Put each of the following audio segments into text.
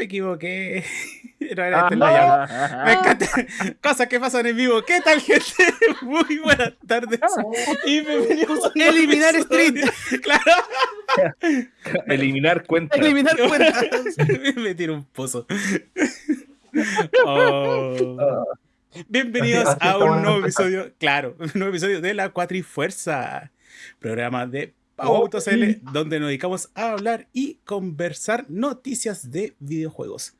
me equivoqué. No era este el layout. Me encanta. Cosas que pasan en vivo. ¿Qué tal, gente? Muy buenas tardes. Y bienvenidos a Eliminar episodio. Claro. Eliminar cuentas. Eliminar cuentas. me tiro un pozo. Oh. Bienvenidos Así- así a un nuevo episodio, claro, un nuevo episodio de La Cuatrifuerza, programa de Pau Autos L, donde nos dedicamos a hablar y conversar noticias de videojuegos.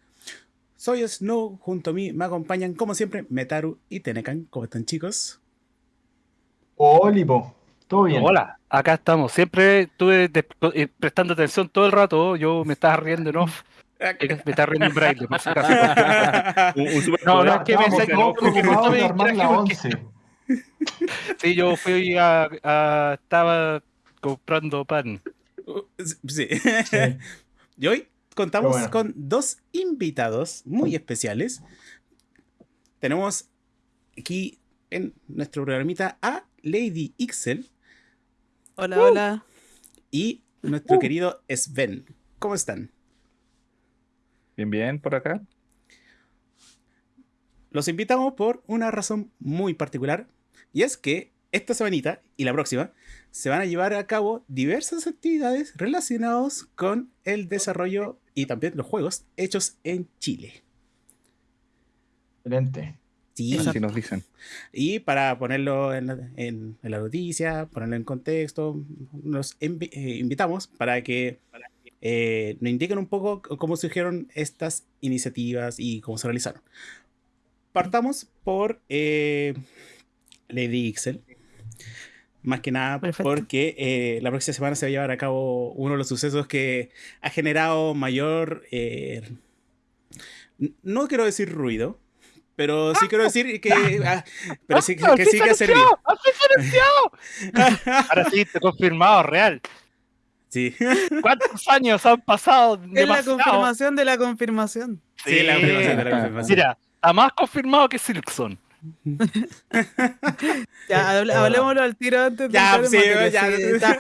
Soy Snow, junto a mí me acompañan como siempre Metaru y Tenecan. ¿Cómo están chicos? Olivo, todo bien. Hola, acá estamos. Siempre estuve eh, prestando atención todo el rato. Yo me estaba riendo en off. Me estaba riendo en braille, por si acaso. Un- un super- No, no, es que me saqué- me porque-. Sí, yo fui a, a- estaba comprando pan. Uh, sí. Sí. Y hoy contamos bueno. con dos invitados muy especiales. Tenemos aquí en nuestro programita a Lady Ixel Hola, hola. y nuestro querido Sven. ¿Cómo están? Bien, bien, por acá. Los invitamos por una razón muy particular y es que esta semanita y la próxima se van a llevar a cabo diversas actividades relacionadas con el desarrollo y también los juegos hechos en Chile. Excelente. Sí, Así nos dicen. Y para ponerlo en la, en- en la noticia, ponerlo en contexto, nos envi- eh, invitamos para que eh, nos indiquen un poco cómo surgieron estas iniciativas y cómo se realizaron. Partamos por eh, Lady Ixel. Más que nada Perfecto. porque eh, la próxima semana se va a llevar a cabo uno de los sucesos que ha generado mayor... eh, no quiero decir ruido, pero sí quiero decir que, ah, pero sí, que sí que ha servido. Ahora sí, te confirmado, real. Sí, ¿Cuántos años han pasado? Es la confirmación de la confirmación. sí, la confirmación de la confirmación. Mira, está más confirmado que Silkson. Ya, hable- Hola. hablemoslo al tiro antes de Ya, sí, materia, ya. sí, está,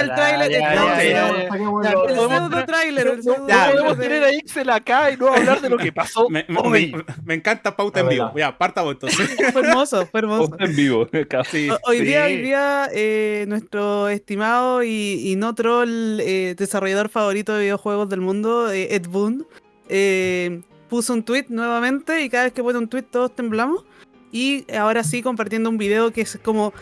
el tráiler, ya, el- podemos- tráiler, Ya, tener a Ixel acá y no hablar de lo que pasó Me, me- hoy. me- me encanta pauta en vivo. Ya, partamos entonces. Fue hermoso, fue hermoso. en vivo. O- Hoy día, hoy día eh, nuestro estimado y, y no troll eh, desarrollador favorito de videojuegos del mundo, eh, Ed Boon, eh, puso un tweet nuevamente y cada vez que pone un tweet todos temblamos. Y ahora sí compartiendo un video que es como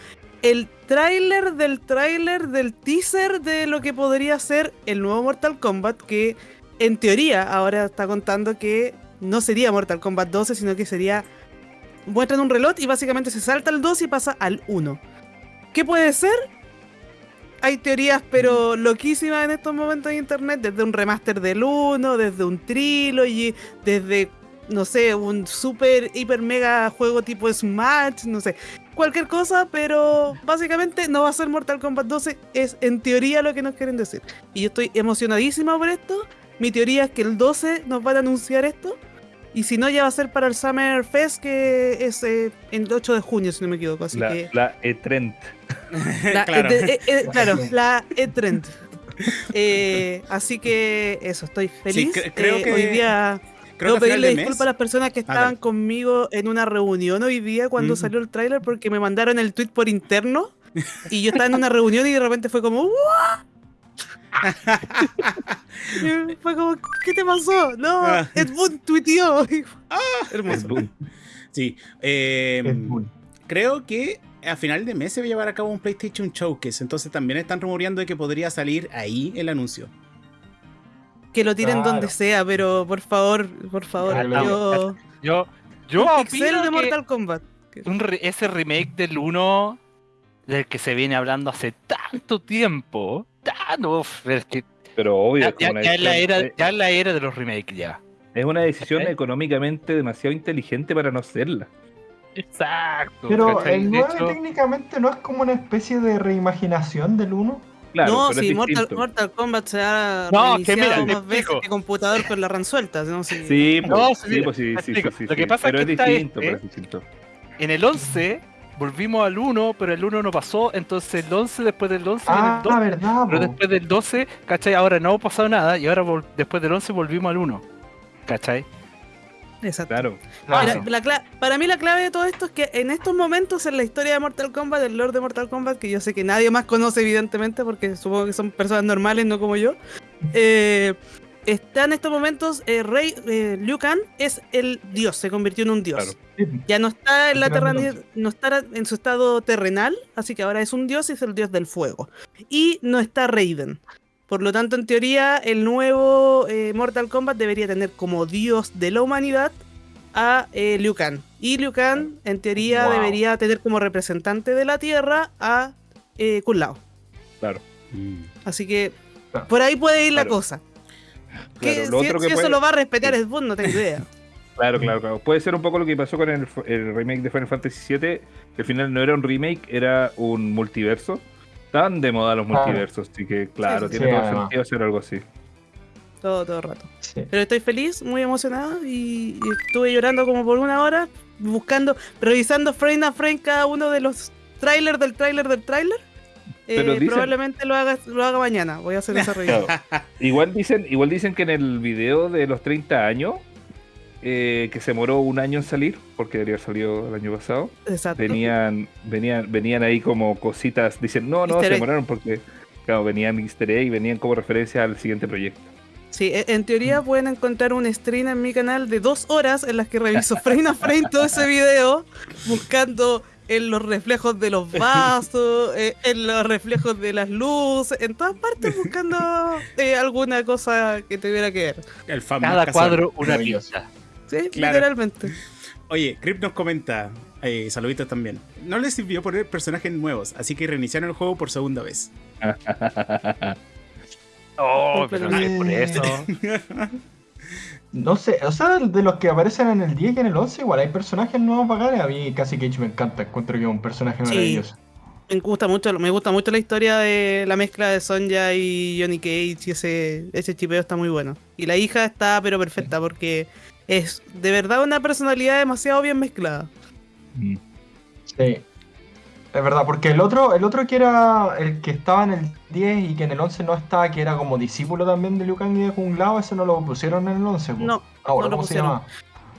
el tráiler del tráiler del teaser de lo que podría ser el nuevo Mortal Kombat que en teoría ahora está contando que no sería Mortal Kombat 12 sino que sería muestran un reloj y básicamente se salta al 2 y pasa al 1. ¿Qué puede ser? Hay teorías, pero loquísimas en estos momentos en internet, desde un remaster del 1, desde un trilogy, desde, no sé, un super, hiper, mega juego tipo Smash, no sé, cualquier cosa, pero básicamente no va a ser Mortal Kombat 12, es en teoría lo que nos quieren decir. Y yo estoy emocionadísima por esto. Mi teoría es que el 12 nos van a anunciar esto. Y si no, ya va a ser para el Summer Fest, que es eh, el 8 de junio, si no me equivoco. Así La, que. la E-Trend. La- claro. eh, de- eh, eh, claro, la E-Trend. Eh, así que eso, estoy feliz. cre- creo Eh, que- Hoy día Creo pedirle disculpas a las personas que Ah, estaban conmigo en una reunión hoy día cuando Mm. salió el tráiler porque me mandaron el tweet por interno y yo estaba en una reunión y de repente fue como "¿What?". Fue como ¿qué te pasó? No, Ah. Ed Boon tuiteó. Ah, Hermoso. Sí. eh, Ed Boon. creo que a final de mes se va a llevar a cabo un PlayStation Showcase. Entonces también están rumoreando de que podría salir ahí el anuncio. Que lo tiren Claro. donde sea, pero por favor, por favor, ya, yo Yo, yo un opino pixel de que Mortal Kombat. un re- ese remake del 1 del que se viene hablando hace tanto tiempo. Tan, uf, es que Pero obvio, ya, es, como ya- la era, eh, ya la era de los remakes ya. es una decisión económicamente demasiado inteligente para no hacerla. Exacto. Pero el De 9 hecho, técnicamente no es como una especie de reimaginación del 1. Claro, no, si es Mortal. Mortal Kombat se ha No, que mira, más veces explico. que computador con la ran suelta. ¿no? Si- Sí, No, pues, sí, sí, mira, pues, sí, sí, sí, sí, Lo que sí, pasa es pero que es está distinto, este- pero es distinto. en el 11 volvimos al 1, pero el 1 no pasó. Entonces el 11, después del 11 viene Ah, el 12. verdad, Pero después del 12, ¿cachai? Ahora no ha pasado nada y ahora después del 11 volvimos al 1. ¿Cachai? Exacto. Claro. Mira, la cla- para mí la clave de todo esto es que en estos momentos en la historia de Mortal Kombat, del Lord de Mortal Kombat, que yo sé que nadie más conoce evidentemente porque supongo que son personas normales, no como yo, eh, está en estos momentos eh, Rey eh, Liu Kang es el dios, se convirtió en un dios. Claro. Ya no está en la terreni- no está en su estado terrenal, así que ahora es un dios y es el dios del fuego. Y no está Raiden. Por lo tanto, en teoría, el nuevo eh, Mortal Kombat debería tener como dios de la humanidad a eh, Liu Kang. Y Liu Kang, en teoría, Wow. debería tener como representante de la Tierra a eh, Kun Lao. Claro. Mm. Así que por ahí puede ir la Claro. cosa. Que Claro, lo si, otro si que eso puede- lo va a respetar Sí. es vos, no tengo idea. Claro, claro, claro. Puede ser un poco lo que pasó con el, el remake de Final Fantasy VII, que al final no era un remake, era un multiverso. Estaban de moda los Claro. multiversos, así que claro, Sí, sí, tiene sí, todo además. sentido hacer algo así. Todo, todo el rato. Sí. Pero estoy feliz, muy emocionada y, y estuve llorando como por una hora buscando, revisando frame a frame cada uno de los trailers del trailer del trailer. Eh, dicen- Probablemente lo haga, lo haga mañana. Voy a hacer esa revisión. Claro. Igual dicen, igual dicen que en el video de los 30 años, eh, que se demoró un año en salir, porque debería haber salido el año pasado, Exacto. venían, venían, venían ahí como cositas, dicen, no, no, Easter se egg. demoraron porque, claro, venían easter egg y venían como referencia al siguiente proyecto. Sí, e- en teoría pueden encontrar un stream en mi canal de dos horas en las que reviso frame a frame todo ese video, buscando en los reflejos de los vasos, eh, en los reflejos de las luces, en todas partes buscando eh, alguna cosa que tuviera que ver. El Cada casual. cuadro una pieza. Sí, Claro. literalmente. Oye, Crip nos comenta, eh, saluditos también. No les sirvió poner personajes nuevos, así que reiniciaron el juego por segunda vez. Oh, Pero no es por eso. No sé, o sea, de los que aparecen en el 10 y en el 11, igual hay personajes nuevos bacanes. A mí casi Cage me encanta, encuentro que es un personaje Sí. maravilloso. Me gusta mucho, me gusta mucho la historia de la mezcla de Sonja y Johnny Cage y ese, ese chipeo está muy bueno. Y la hija está pero perfecta porque es de verdad una personalidad demasiado bien mezclada. Mm. Sí. Es verdad, porque el otro, el otro que era el que estaba en el 10 y que en el 11 no estaba, que era como discípulo también de Liu Kang y de Kung Lao, ese no lo pusieron en el 11. po. No, Ahora, no lo ¿cómo se pusieron. llama?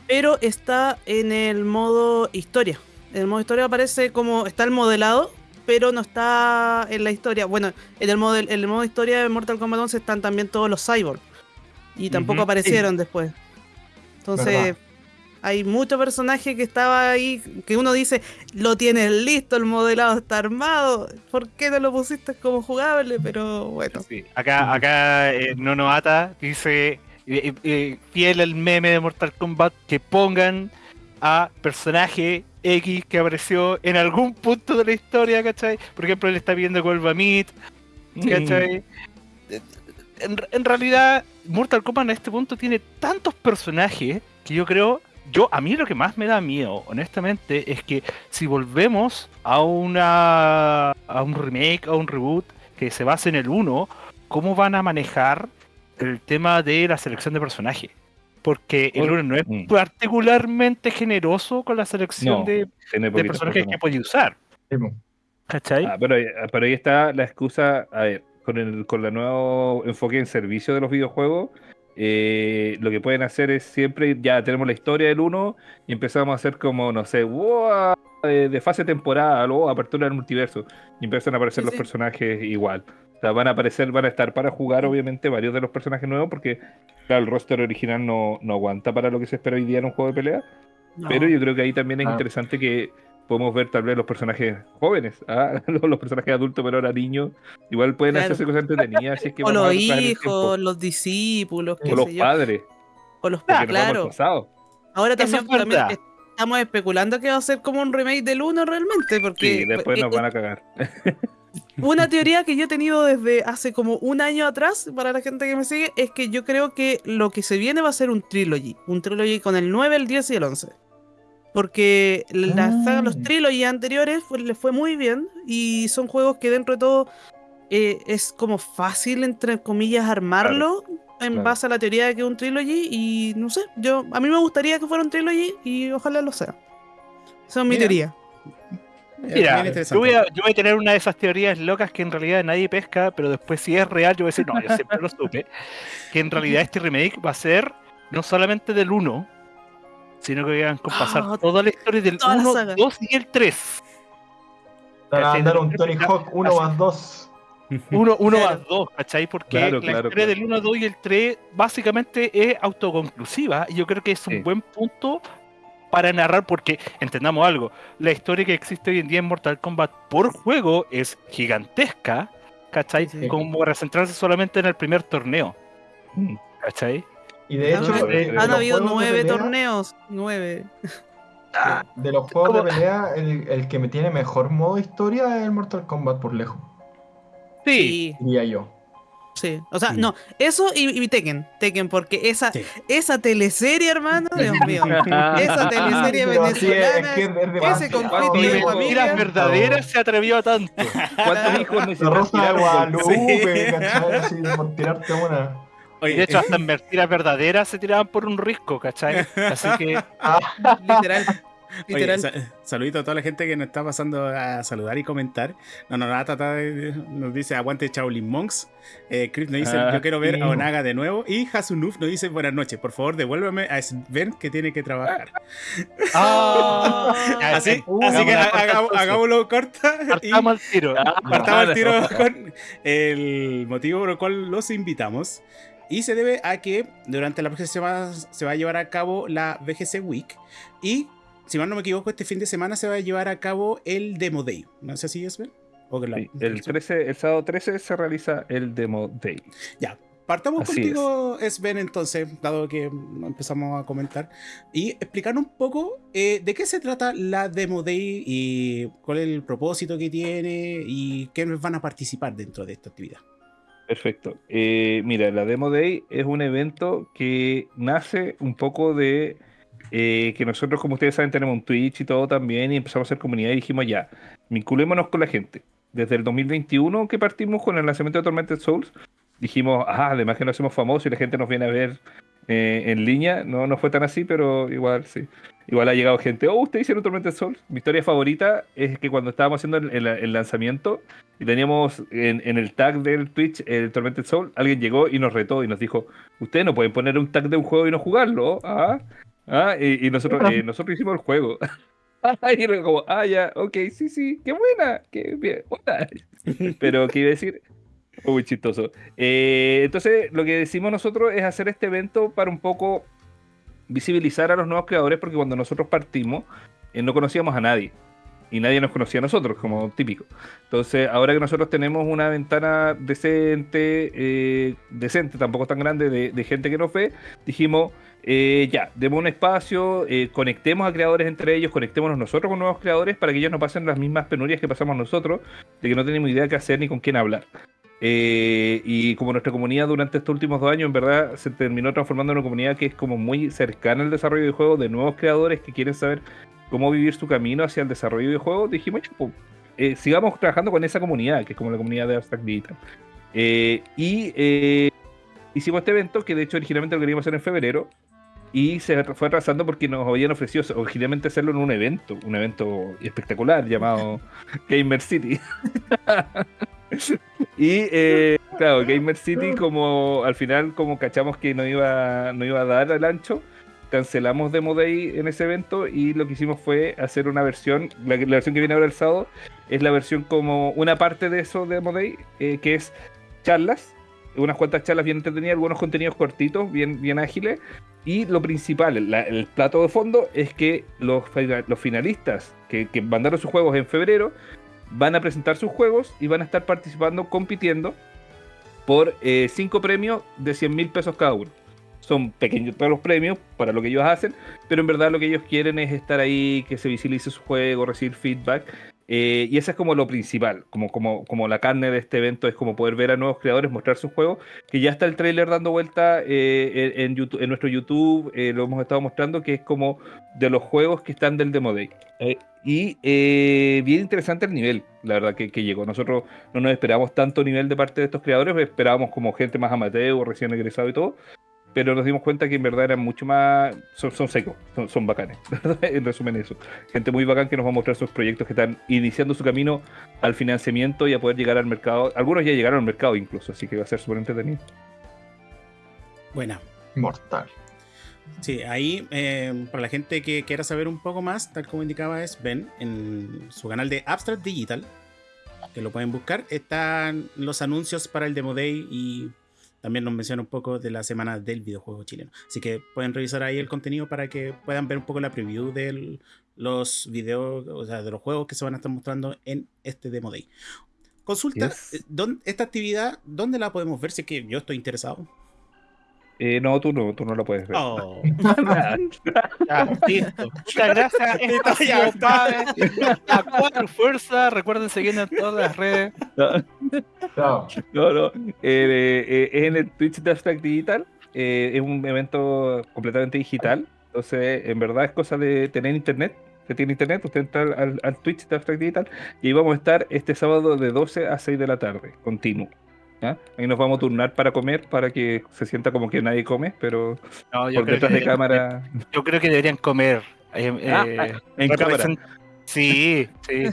pero está en el modo historia. En el modo historia aparece como está el modelado, pero no está en la historia. Bueno, en el modo, en el modo historia de Mortal Kombat 11 están también todos los cyborgs. Y tampoco aparecieron después. Entonces, Verdad. hay mucho personaje que estaba ahí, que uno dice, lo tienes listo, el modelado está armado. ¿Por qué no lo pusiste como jugable? Pero bueno. Sí, Acá, acá eh, Nono Ata dice, eh, eh, fiel al meme de Mortal Kombat, que pongan a personaje X que apareció en algún punto de la historia, ¿cachai? Por ejemplo, él está viendo Golba Meat, ¿cachai? En, en realidad, Mortal Kombat en este punto tiene tantos personajes que yo creo, yo a mí lo que más me da miedo, honestamente, es que si volvemos a una a un remake, a un reboot que se base en el 1, ¿cómo van a manejar el tema de la selección de personajes? Porque el 1 no es Mm. particularmente generoso con la selección No, de, personajes que puede usar. Sí. ¿Cachai? Ah, pero, ahí- pero ahí está la excusa, a ver, con el con el nuevo enfoque en servicio de los videojuegos, eh, lo que pueden hacer es siempre, ya tenemos la historia del 1 y empezamos a hacer como, no sé, wow, de, de fase temporal o apertura del multiverso y empiezan a aparecer Sí, los sí. personajes igual. O sea, van a aparecer, van a estar para jugar obviamente varios de los personajes nuevos porque, claro, el roster original no, no aguanta para lo que se espera hoy día en un juego de pelea. No. Pero yo creo que ahí también es Ah. interesante que podemos ver tal vez los personajes jóvenes, ¿ah? los, personajes adultos, pero ahora niños. Igual pueden Claro. hacerse cosas entretenidas. Así es que o los hijos, los discípulos, qué o los sé yo. padres, O los padres, claro. Ahora también, estamos especulando que va a ser como un remake del 1 realmente, porque Sí, después eh, nos van a cagar. una teoría que yo he tenido desde hace como un año atrás, para la gente que me sigue, es que yo creo que lo que se viene va a ser un trilogy, un trilogy con el 9, el 10 y el 11. Porque la Ah. saga, los trilogy anteriores fue- les fue muy bien y son juegos que dentro de todo eh, es como fácil, entre comillas, armarlo en claro. base a la teoría de que es un trilogy y no sé, yo a mí me gustaría que fuera un trilogy y ojalá lo sea. Esa es mi Mira. teoría. Mira, yo voy, a, yo voy a tener una de esas teorías locas que en realidad nadie pesca, pero después si es real, yo voy a decir, no, yo siempre lo supe, que en realidad este remake va a ser no solamente del 1, sino que iban a compasar Ah, toda la historia del toda la 1, saga. 2 y el 3. Van a ¿cachai? dar un Tony Hawk 1 así- más 2. 1 uno Claro. más 2, ¿cachai? Porque Claro, la claro, historia claro. del 1, 2 y el 3 básicamente es autoconclusiva. Y yo creo que es un Sí. buen punto para narrar, porque entendamos algo, la historia que existe hoy en día en Mortal Kombat por juego es gigantesca, ¿cachai? Sí, sí. Como para centrarse solamente en el primer torneo, Mm. ¿cachai? Y de hecho, Han- de- de Han los habido de nueve pelea- torneos. Nueve. De los juegos como- de pelea, el, el que me tiene mejor modo historia es el Mortal Kombat por lejos, Sí, Sí, diría yo. sí. O sea, Mm. no, eso y, y Tekken. Tekken, porque esa, Sí. esa teleserie, hermano, Dios mío. Esa teleserie Pero sí, es- venezolana. que es demasiado. conflicto ni de familia. verdaderas se atrevió a tanto. ¿Cuántos hijos La necesitas Rosa de Guadalupe, Sí. ¿cachai? Así, por tirarte una. Oye, De hecho, hasta en mentiras verdaderas se tiraban por un risco, ¿cachai? Así que Literal. Oye, Literal. sa- saludito a toda la gente que nos está pasando a saludar y comentar. No, no, nada, Tata eh, nos dice aguante Shaolin Monks. Eh, Chris nos dice Ah, yo quiero ver sí. a Onaga de nuevo. Y Hasunuf nos dice buenas noches. Por favor, devuélveme a Sven que tiene que trabajar. Ah, Así, Uh, así que hagámoslo corta. Y partamos al tiro. partamos el tiro con el motivo por el cual los invitamos. Y se debe a que durante la próxima semana se va a llevar a cabo la VGC Week. Y, si mal no me equivoco, este fin de semana se va a llevar a cabo el Demo Day. ¿No es que la- Sí, el, 13, el sábado 13 se realiza el Demo Day. Ya. Partamos Así contigo, Sven, entonces, dado que empezamos a comentar, y explicar un poco eh, de qué se trata la Demo Day y cuál es el propósito que tiene y quiénes van a participar dentro de esta actividad. Perfecto. Eh, mira, la Demo Day es un evento que nace un poco de eh, que nosotros, como ustedes saben, tenemos un Twitch y todo también, y empezamos a hacer comunidad y dijimos ya, vinculémonos con la gente. Desde el 2021 que partimos con el lanzamiento de Tormented Souls, dijimos, ah, además que nos hacemos famosos y la gente nos viene a ver eh, en línea. No, no fue tan así, pero igual sí. Igual ha llegado gente, oh, ¿ustedes hicieron Tormented Souls? Mi historia favorita es que cuando estábamos haciendo el, el- el lanzamiento y teníamos en, en el tag del Twitch el Tormented Soul, alguien llegó y nos retó y nos dijo, ustedes no pueden poner un tag de un juego y no jugarlo. Ah, ah, y, y nosotros, eh, nosotros hicimos el juego. y era como, ah, ya, ok, sí, sí, qué buena, qué bien, buena. Pero, ¿qué iba a decir? Muy chistoso. Eh, entonces, lo que decimos nosotros es hacer este evento para un poco visibilizar a los nuevos creadores, porque cuando nosotros partimos, eh, no conocíamos a nadie. Y nadie nos conocía a nosotros, como típico. Entonces, ahora que nosotros tenemos una ventana decente, eh, decente, tampoco tan grande, de, gente que nos ve, dijimos, eh, ya, demos un espacio, conectemos a creadores entre ellos, conectémonos nosotros con nuevos creadores para que ellos no pasen las mismas penurias que pasamos nosotros, de que no tenemos idea qué hacer ni con quién hablar. Eh, y como nuestra comunidad durante estos últimos dos años en verdad se terminó transformando en una comunidad que es como muy cercana al desarrollo de juegos, de nuevos creadores que quieren saber cómo vivir su camino hacia el desarrollo de juegos, dijimos, "Ya, pues, eh, sigamos trabajando con esa comunidad, que es como la comunidad de Abstract Digital. Eh, y eh, hicimos este evento, que de hecho originalmente lo queríamos hacer en febrero, y se fue atrasando porque nos habían ofrecido originalmente hacerlo en un evento, un evento espectacular llamado Gamer City. y eh, claro, Gamer City como al final como cachamos que no iba, no iba a dar al ancho, cancelamos Demo Day en ese evento y lo que hicimos fue hacer una versión, la, la versión que viene ahora el sábado es la versión como una parte de eso de Demo Day, eh, que es charlas, unas cuantas charlas bien entretenidas, algunos contenidos cortitos, bien, bien ágiles, y lo principal, la- el plato de fondo, es que los, los finalistas que, que mandaron sus juegos en febrero van a presentar sus juegos y van a estar participando, compitiendo por eh, cinco premios de 100 mil pesos cada uno. Son pequeños todos los premios para lo que ellos hacen, pero en verdad lo que ellos quieren es estar ahí, que se visibilice su juego, recibir feedback. eh, y eso es como lo principal, como, como, como la carne de este evento es como poder ver a nuevos creadores mostrar sus juegos, que ya está el trailer dando vuelta eh, en, YouTube, en nuestro YouTube, eh, lo hemos estado mostrando, que es como de los juegos que están del Demo Day. Eh, y eh, bien interesante el nivel, la verdad, que, que llegó. Nosotros no nos esperábamos tanto nivel de parte de estos creadores, esperábamos como gente más amateur, recién egresado y todo, pero nos dimos cuenta que en verdad eran mucho más. Son, son secos, son, son bacanes. en resumen, eso. Gente muy bacán que nos va a mostrar sus proyectos que están iniciando su camino al financiamiento y a poder llegar al mercado. Algunos ya llegaron al mercado incluso, así que va a ser súper entretenido. Buena. Mortal. Sí, ahí, eh, para la gente que quiera saber un poco más, tal como indicaba Sven, en su canal de Abstract Digital, que lo pueden buscar, están los anuncios para el Demo Day y también nos menciona un poco de la semana del videojuego chileno. Así que pueden revisar ahí el contenido para que puedan ver un poco la preview de los videos, o sea, de los juegos que se van a estar mostrando en este Demo Day. Consulta, Yes. eh, ¿dónde- esta actividad, ¿dónde la podemos ver? Si es que yo estoy interesado. Eh, no, tú no, tú no lo puedes ver. Oh. Ya, listo. Muchas gracias. Esto ha Ya sido está. Padre, A cuatro fuerzas. Recuerden seguirnos en todas las redes. Claro. No, no. eh, eh, es en el Twitch de Abstract Digital. eh, es un evento completamente digital. Entonces, en verdad es cosa de tener internet. Se tiene internet, usted entra al, al- al Twitch de Abstract Digital y ahí vamos a estar este sábado de 12 a 6 de la tarde, continuo. ¿Ya? Ahí nos vamos a turnar para comer, para que se sienta como que nadie come, pero No, yo por creo, detrás que, de cámara. yo creo que deberían comer. eh, Ah, eh, en cámara. Sí, sí.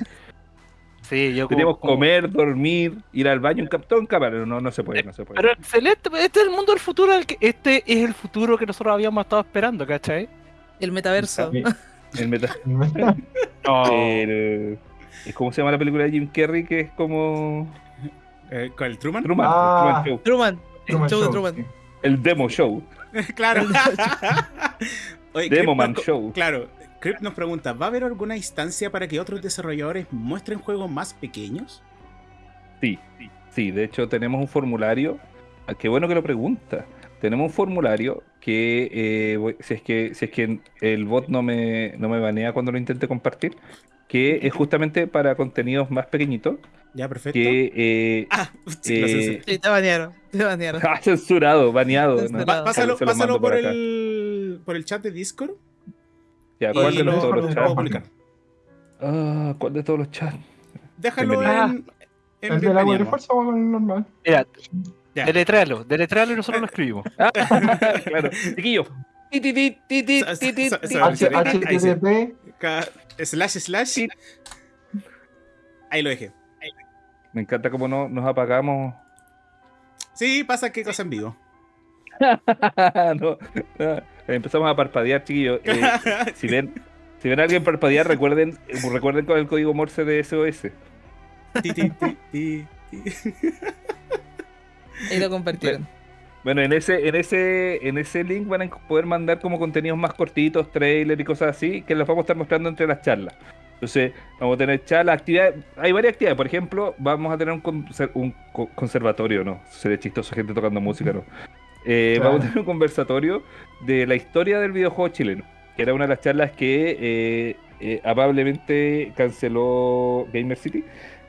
Sí, yo como- Queríamos como- comer, dormir, ir al baño, en todo en cámara. No, no se puede, no se puede. Pero excelente, pues, este es el mundo del futuro. Este es el futuro que nosotros habíamos estado esperando, ¿cachai? El metaverso. Sí. El meta- No. el- ¿Cómo se llama la película de Jim Carrey? Que es como. Eh, ¿Con el Truman? Truman, Ah. Truman Show. Truman. Truman el show de Show, Truman. sí. El Demo Show. claro. Oye, Demo Man nos- Show. Claro, Crip nos pregunta, ¿va a haber alguna instancia para que otros desarrolladores muestren juegos más pequeños? Sí, sí, sí. De hecho, tenemos un formulario. ah, Qué bueno que lo pregunta. Tenemos un formulario que, eh, si, es que si es que el bot no me, no me banea cuando lo intente compartir, que es justamente para contenidos más pequeñitos. Ya, perfecto. Que eh, Ah, sí, eh. Sí, te banearon. Te banearon. ah, censurado, baneado. ¿no? Censurado. Pa- pásalo pásalo por, por el, por el chat de Discord. Ya, ¿cuál de lo, los todos lo los chats? Ah, ¿cuál de todos los chats? Déjalo Bienvenido. en, en ¿El de fuerza o el normal? Mira, Ya. deletréalo, deletréalo y nosotros lo escribimos. Ah, claro. Chiquillo. HTTP. Slash slash. Sí. Ahí lo dejé. Me encanta cómo no, nos apagamos. Sí, pasa qué cosa en vivo. no, no. Empezamos a parpadear, chiquillos. Eh, si ven, si ven a alguien parpadear, recuerden, recuerden con el código Morse de SOS. Ti, lo compartieron. Bueno, en ese, en ese, en ese link van a poder mandar como contenidos más cortitos, trailers y cosas así, que los vamos a estar mostrando entre las charlas. Entonces, vamos a tener charlas, actividades, hay varias actividades. Por ejemplo, vamos a tener un, conser- un conservatorio, ¿no? Sería chistoso gente tocando música, ¿no? Eh, Claro. Vamos a tener un conversatorio de la historia del videojuego chileno, que era una de las charlas que eh, eh, amablemente canceló Gamer City.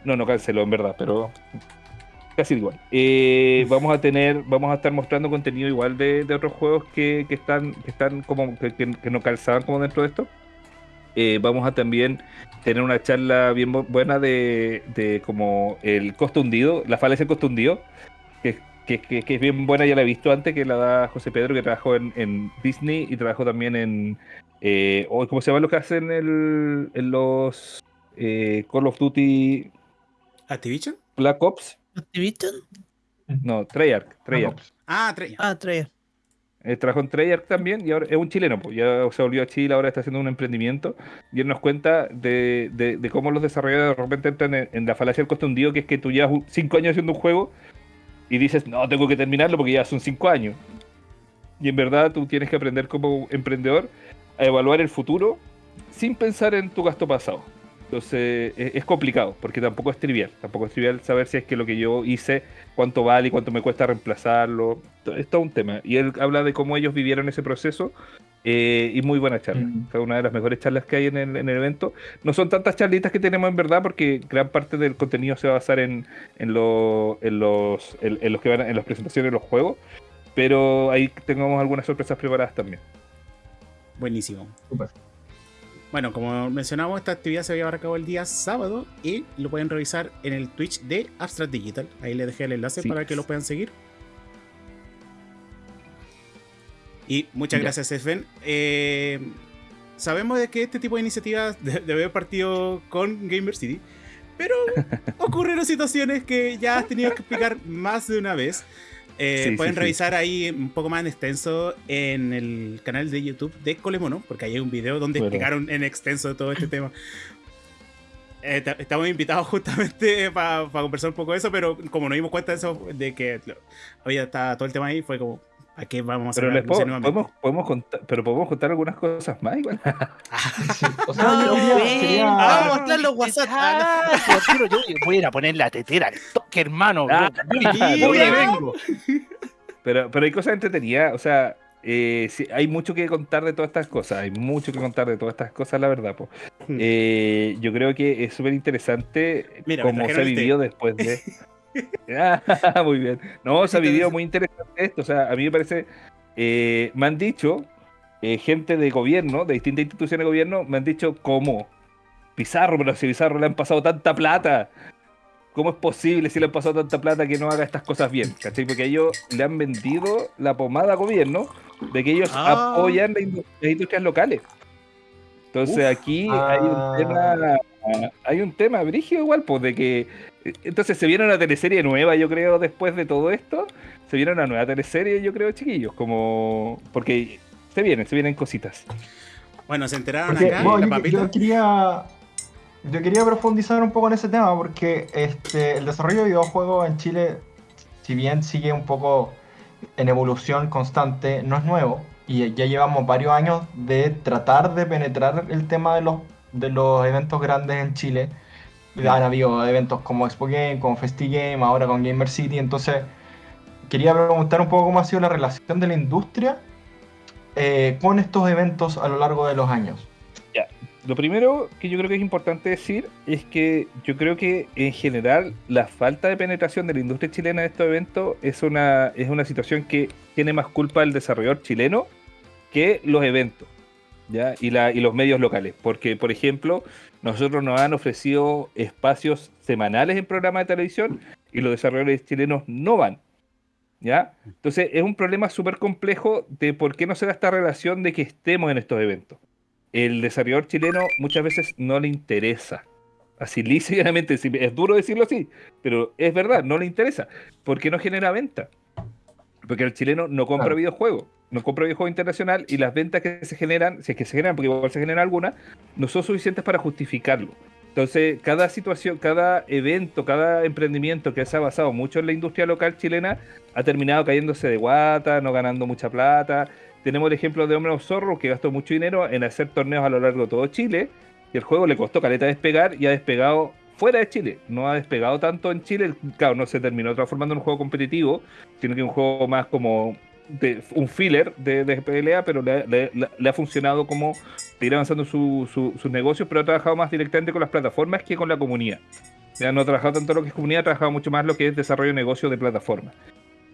No, no canceló en verdad, pero casi igual. Eh, vamos a tener, vamos a estar mostrando contenido igual de, de otros juegos que, que están, que están como que, que- no calzaban como dentro de esto. Eh, vamos a también tener una charla bien bu- buena de, de como el costo hundido, la falacia del costo hundido, que, que, es bien buena, ya la he visto antes, que la da José Pedro, que trabajó en, en Disney y trabajó también en, eh, o ¿cómo se llama lo que hacen el- en los eh, Call of Duty ¿Activision? Black Ops? ¿Activision? No, Treyarch, Treyarch. Ah, Trey. Ah, Treyarch. Eh, trabajó en Treyarch también y ahora es un chileno, pues ya se volvió a Chile, ahora está haciendo un emprendimiento y él nos cuenta de, de- de cómo los desarrolladores de repente entran en, en la falacia del coste hundido, que es que tú llevas un- cinco años haciendo un juego y dices, no, tengo que terminarlo porque ya son cinco años. Y en verdad tú tienes que aprender como emprendedor a evaluar el futuro sin pensar en tu gasto pasado. Entonces es, es complicado, porque tampoco es trivial. Tampoco es trivial saber si es que lo que yo hice, cuánto vale y cuánto me cuesta reemplazarlo. Es todo un tema. Y él habla de cómo ellos vivieron ese proceso. eh, y muy buena charla. Mm. Fue una de las mejores charlas que hay en el, en el evento. No son tantas charlitas que tenemos en verdad, porque gran parte del contenido se va a basar en, en, lo- en los, en, en los que van a- en las presentaciones de los juegos. Pero ahí tengamos algunas sorpresas preparadas también. Buenísimo. Súper. Bueno, como mencionamos, esta actividad se va a llevar a cabo el día sábado y lo pueden revisar en el Twitch de Abstract Digital. Ahí les dejé el enlace Sí. para que lo puedan seguir. Y muchas Ya. gracias, Sven. Eh, sabemos de que este tipo de iniciativas de- debe haber partido con Gamer City, pero ocurrieron situaciones que ya has tenido que explicar más de una vez. Eh, Sí, pueden sí. revisar ahí un poco más en extenso en el canal de YouTube de Colemono, porque ahí hay un video donde Bueno. explicaron en extenso todo este tema. Eh, ta- estamos invitados justamente para conversar un poco de eso, pero como nos dimos cuenta de eso, de que había todo el tema ahí, fue como, ¿a qué vamos a hacer Pero una les puedo- podemos, podemos contar, pero podemos contar algunas cosas más igual. Sí, O sea, No, yo quería, bueno. quería- Ah, vamos a mostrar los WhatsApp. Ah, yo voy a ir a poner la tetera al toque, hermano. Ah, vengo. Pero, pero hay cosas entretenidas, o sea, eh, sí, hay mucho que contar de todas estas cosas, hay mucho que contar de todas estas cosas, la verdad. po. Hmm. Eh, yo creo que es súper interesante cómo se té. vivido después de... Ah, muy bien. No, se ha vivido muy interesante esto, o sea, a mí me parece, eh, me han dicho, eh, gente de gobierno, de distintas instituciones de gobierno, me han dicho cómo. Pizarro, pero si Pizarro le han pasado tanta plata. ¿Cómo es posible si le han pasado tanta plata que no haga estas cosas bien? ¿Cachai? Porque ellos le han vendido la pomada al gobierno de que ellos Ah. apoyan las industrias locales. Entonces Uf. aquí hay un Ah. tema, hay un tema brígido igual, pues de que entonces se viene una teleserie nueva, yo creo, después de todo esto, se viene una nueva teleserie, yo creo, chiquillos, como porque se vienen, se vienen cositas. Bueno, se enteraron Porque, acá, bueno, la yo, papita. yo quería yo quería profundizar un poco en ese tema porque este, el desarrollo de videojuegos en Chile, si bien sigue un poco en evolución constante, no es nuevo y ya llevamos varios años de tratar de penetrar el tema de los, de los eventos grandes en Chile. Han habido eventos como Expo Game, como FestiGame, ahora con Gamer City, entonces quería preguntar un poco cómo ha sido la relación de la industria eh, con estos eventos a lo largo de los años. Lo primero que yo creo que es importante decir es que yo creo que en general la falta de penetración de la industria chilena en estos eventos es una, es una situación que tiene más culpa el desarrollador chileno que los eventos ¿ya? Y, la, y los medios locales. Porque, por ejemplo, nosotros nos han ofrecido espacios semanales en programas de televisión y los desarrolladores chilenos no van. ¿Ya? Entonces es un problema súper complejo de por qué no se da esta relación de que estemos en estos eventos el desarrollador chileno muchas veces no le interesa. Así sí, es duro decirlo así, pero es verdad, no le interesa, porque no genera venta. Porque el chileno no compra Claro. videojuegos, no compra videojuego internacional y las ventas que se generan, si es que se generan, porque igual se generan algunas, no son suficientes para justificarlo. Entonces, cada situación, cada evento, cada emprendimiento que se ha basado mucho en la industria local chilena ha terminado cayéndose de guata, no ganando mucha plata. Tenemos el ejemplo de Hombre Zorro, que gastó mucho dinero en hacer torneos a lo largo de todo Chile, y el juego le costó caleta despegar y ha despegado fuera de Chile. No ha despegado tanto en Chile, claro, no se terminó transformando en un juego competitivo, sino que un juego más como de, un filler de, de pelea, pero le, le- le- le ha funcionado como seguir avanzando su- su- sus negocios, pero ha trabajado más directamente con las plataformas que con la comunidad. Ya no ha trabajado tanto lo que es comunidad, ha trabajado mucho más lo que es desarrollo de negocio de plataforma.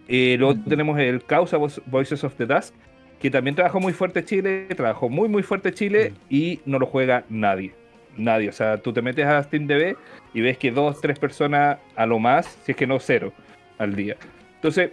Eh, luego tenemos el Causa Vo- Voices of the Dusk, que también trabajó muy fuerte Chile, trabajó muy muy fuerte Chile y no lo juega nadie. Nadie. O sea, tú te metes a SteamDB y ves que dos, tres personas a lo más, si es que no cero, al día. Entonces,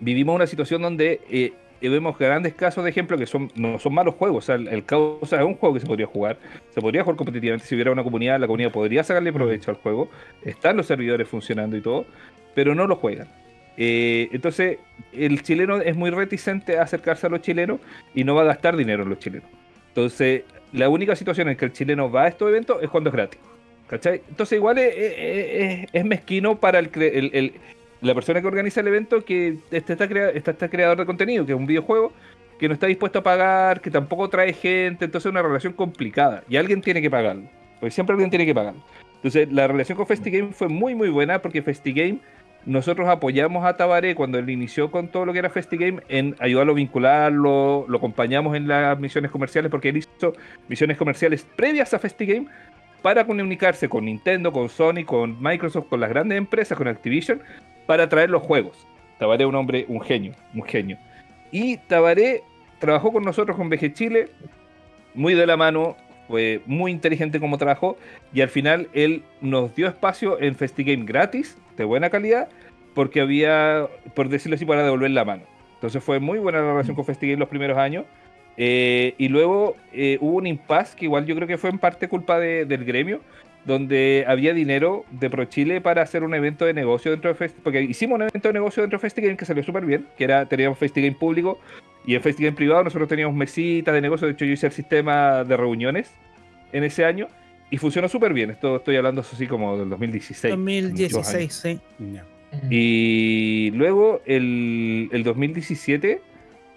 vivimos una situación donde eh, vemos grandes casos de ejemplo que son no son malos juegos. El, el Causa es un juego que se podría jugar. Se podría jugar competitivamente si hubiera una comunidad. La comunidad podría sacarle provecho al juego. Están los servidores funcionando y todo, pero no lo juegan. Eh, entonces, el chileno es muy reticente a acercarse a los chilenos y no va a gastar dinero en los chilenos. Entonces, la única situación en que el chileno va a estos eventos es cuando es gratis. ¿Cachai? Entonces, igual es, es- mezquino para el, el- el- la persona que organiza el evento que este está, está este creador de contenido, que es un videojuego, que no está dispuesto a pagar, que tampoco trae gente, entonces es una relación complicada y alguien tiene que pagarlo. Porque siempre alguien tiene que pagarlo. Entonces, la relación con FestiGame fue muy, muy buena porque FestiGame nosotros apoyamos a Tabaré cuando él inició con todo lo que era FestiGame en ayudarlo a vincularlo, lo acompañamos en las misiones comerciales porque él hizo misiones comerciales previas a FestiGame para comunicarse con Nintendo, con Sony, con Microsoft, con las grandes empresas, con Activision, para traer los juegos. Tabaré un hombre, un genio, un genio. Y Tabaré trabajó con nosotros con VG Chile, muy de la mano, fue muy inteligente como trabajó, y al final él nos dio espacio en FestiGame gratis, de buena calidad, porque había, por decirlo así, para devolver la mano. Entonces fue muy buena la relación con FestiGame los primeros años. Eh, y luego eh, hubo un impasse que igual yo creo que fue en parte culpa de- del gremio, donde había dinero de ProChile para hacer un evento de negocio dentro de FestiGame, porque hicimos un evento de negocio dentro de FestiGame que salió súper bien, que era, teníamos FestiGame público y en FestiGame privado nosotros teníamos mesitas de negocio, de hecho yo hice el sistema de reuniones en ese año y funcionó súper bien, esto estoy hablando así como del 2016. muchos años. 2016, sí. Y luego, el, el 2017,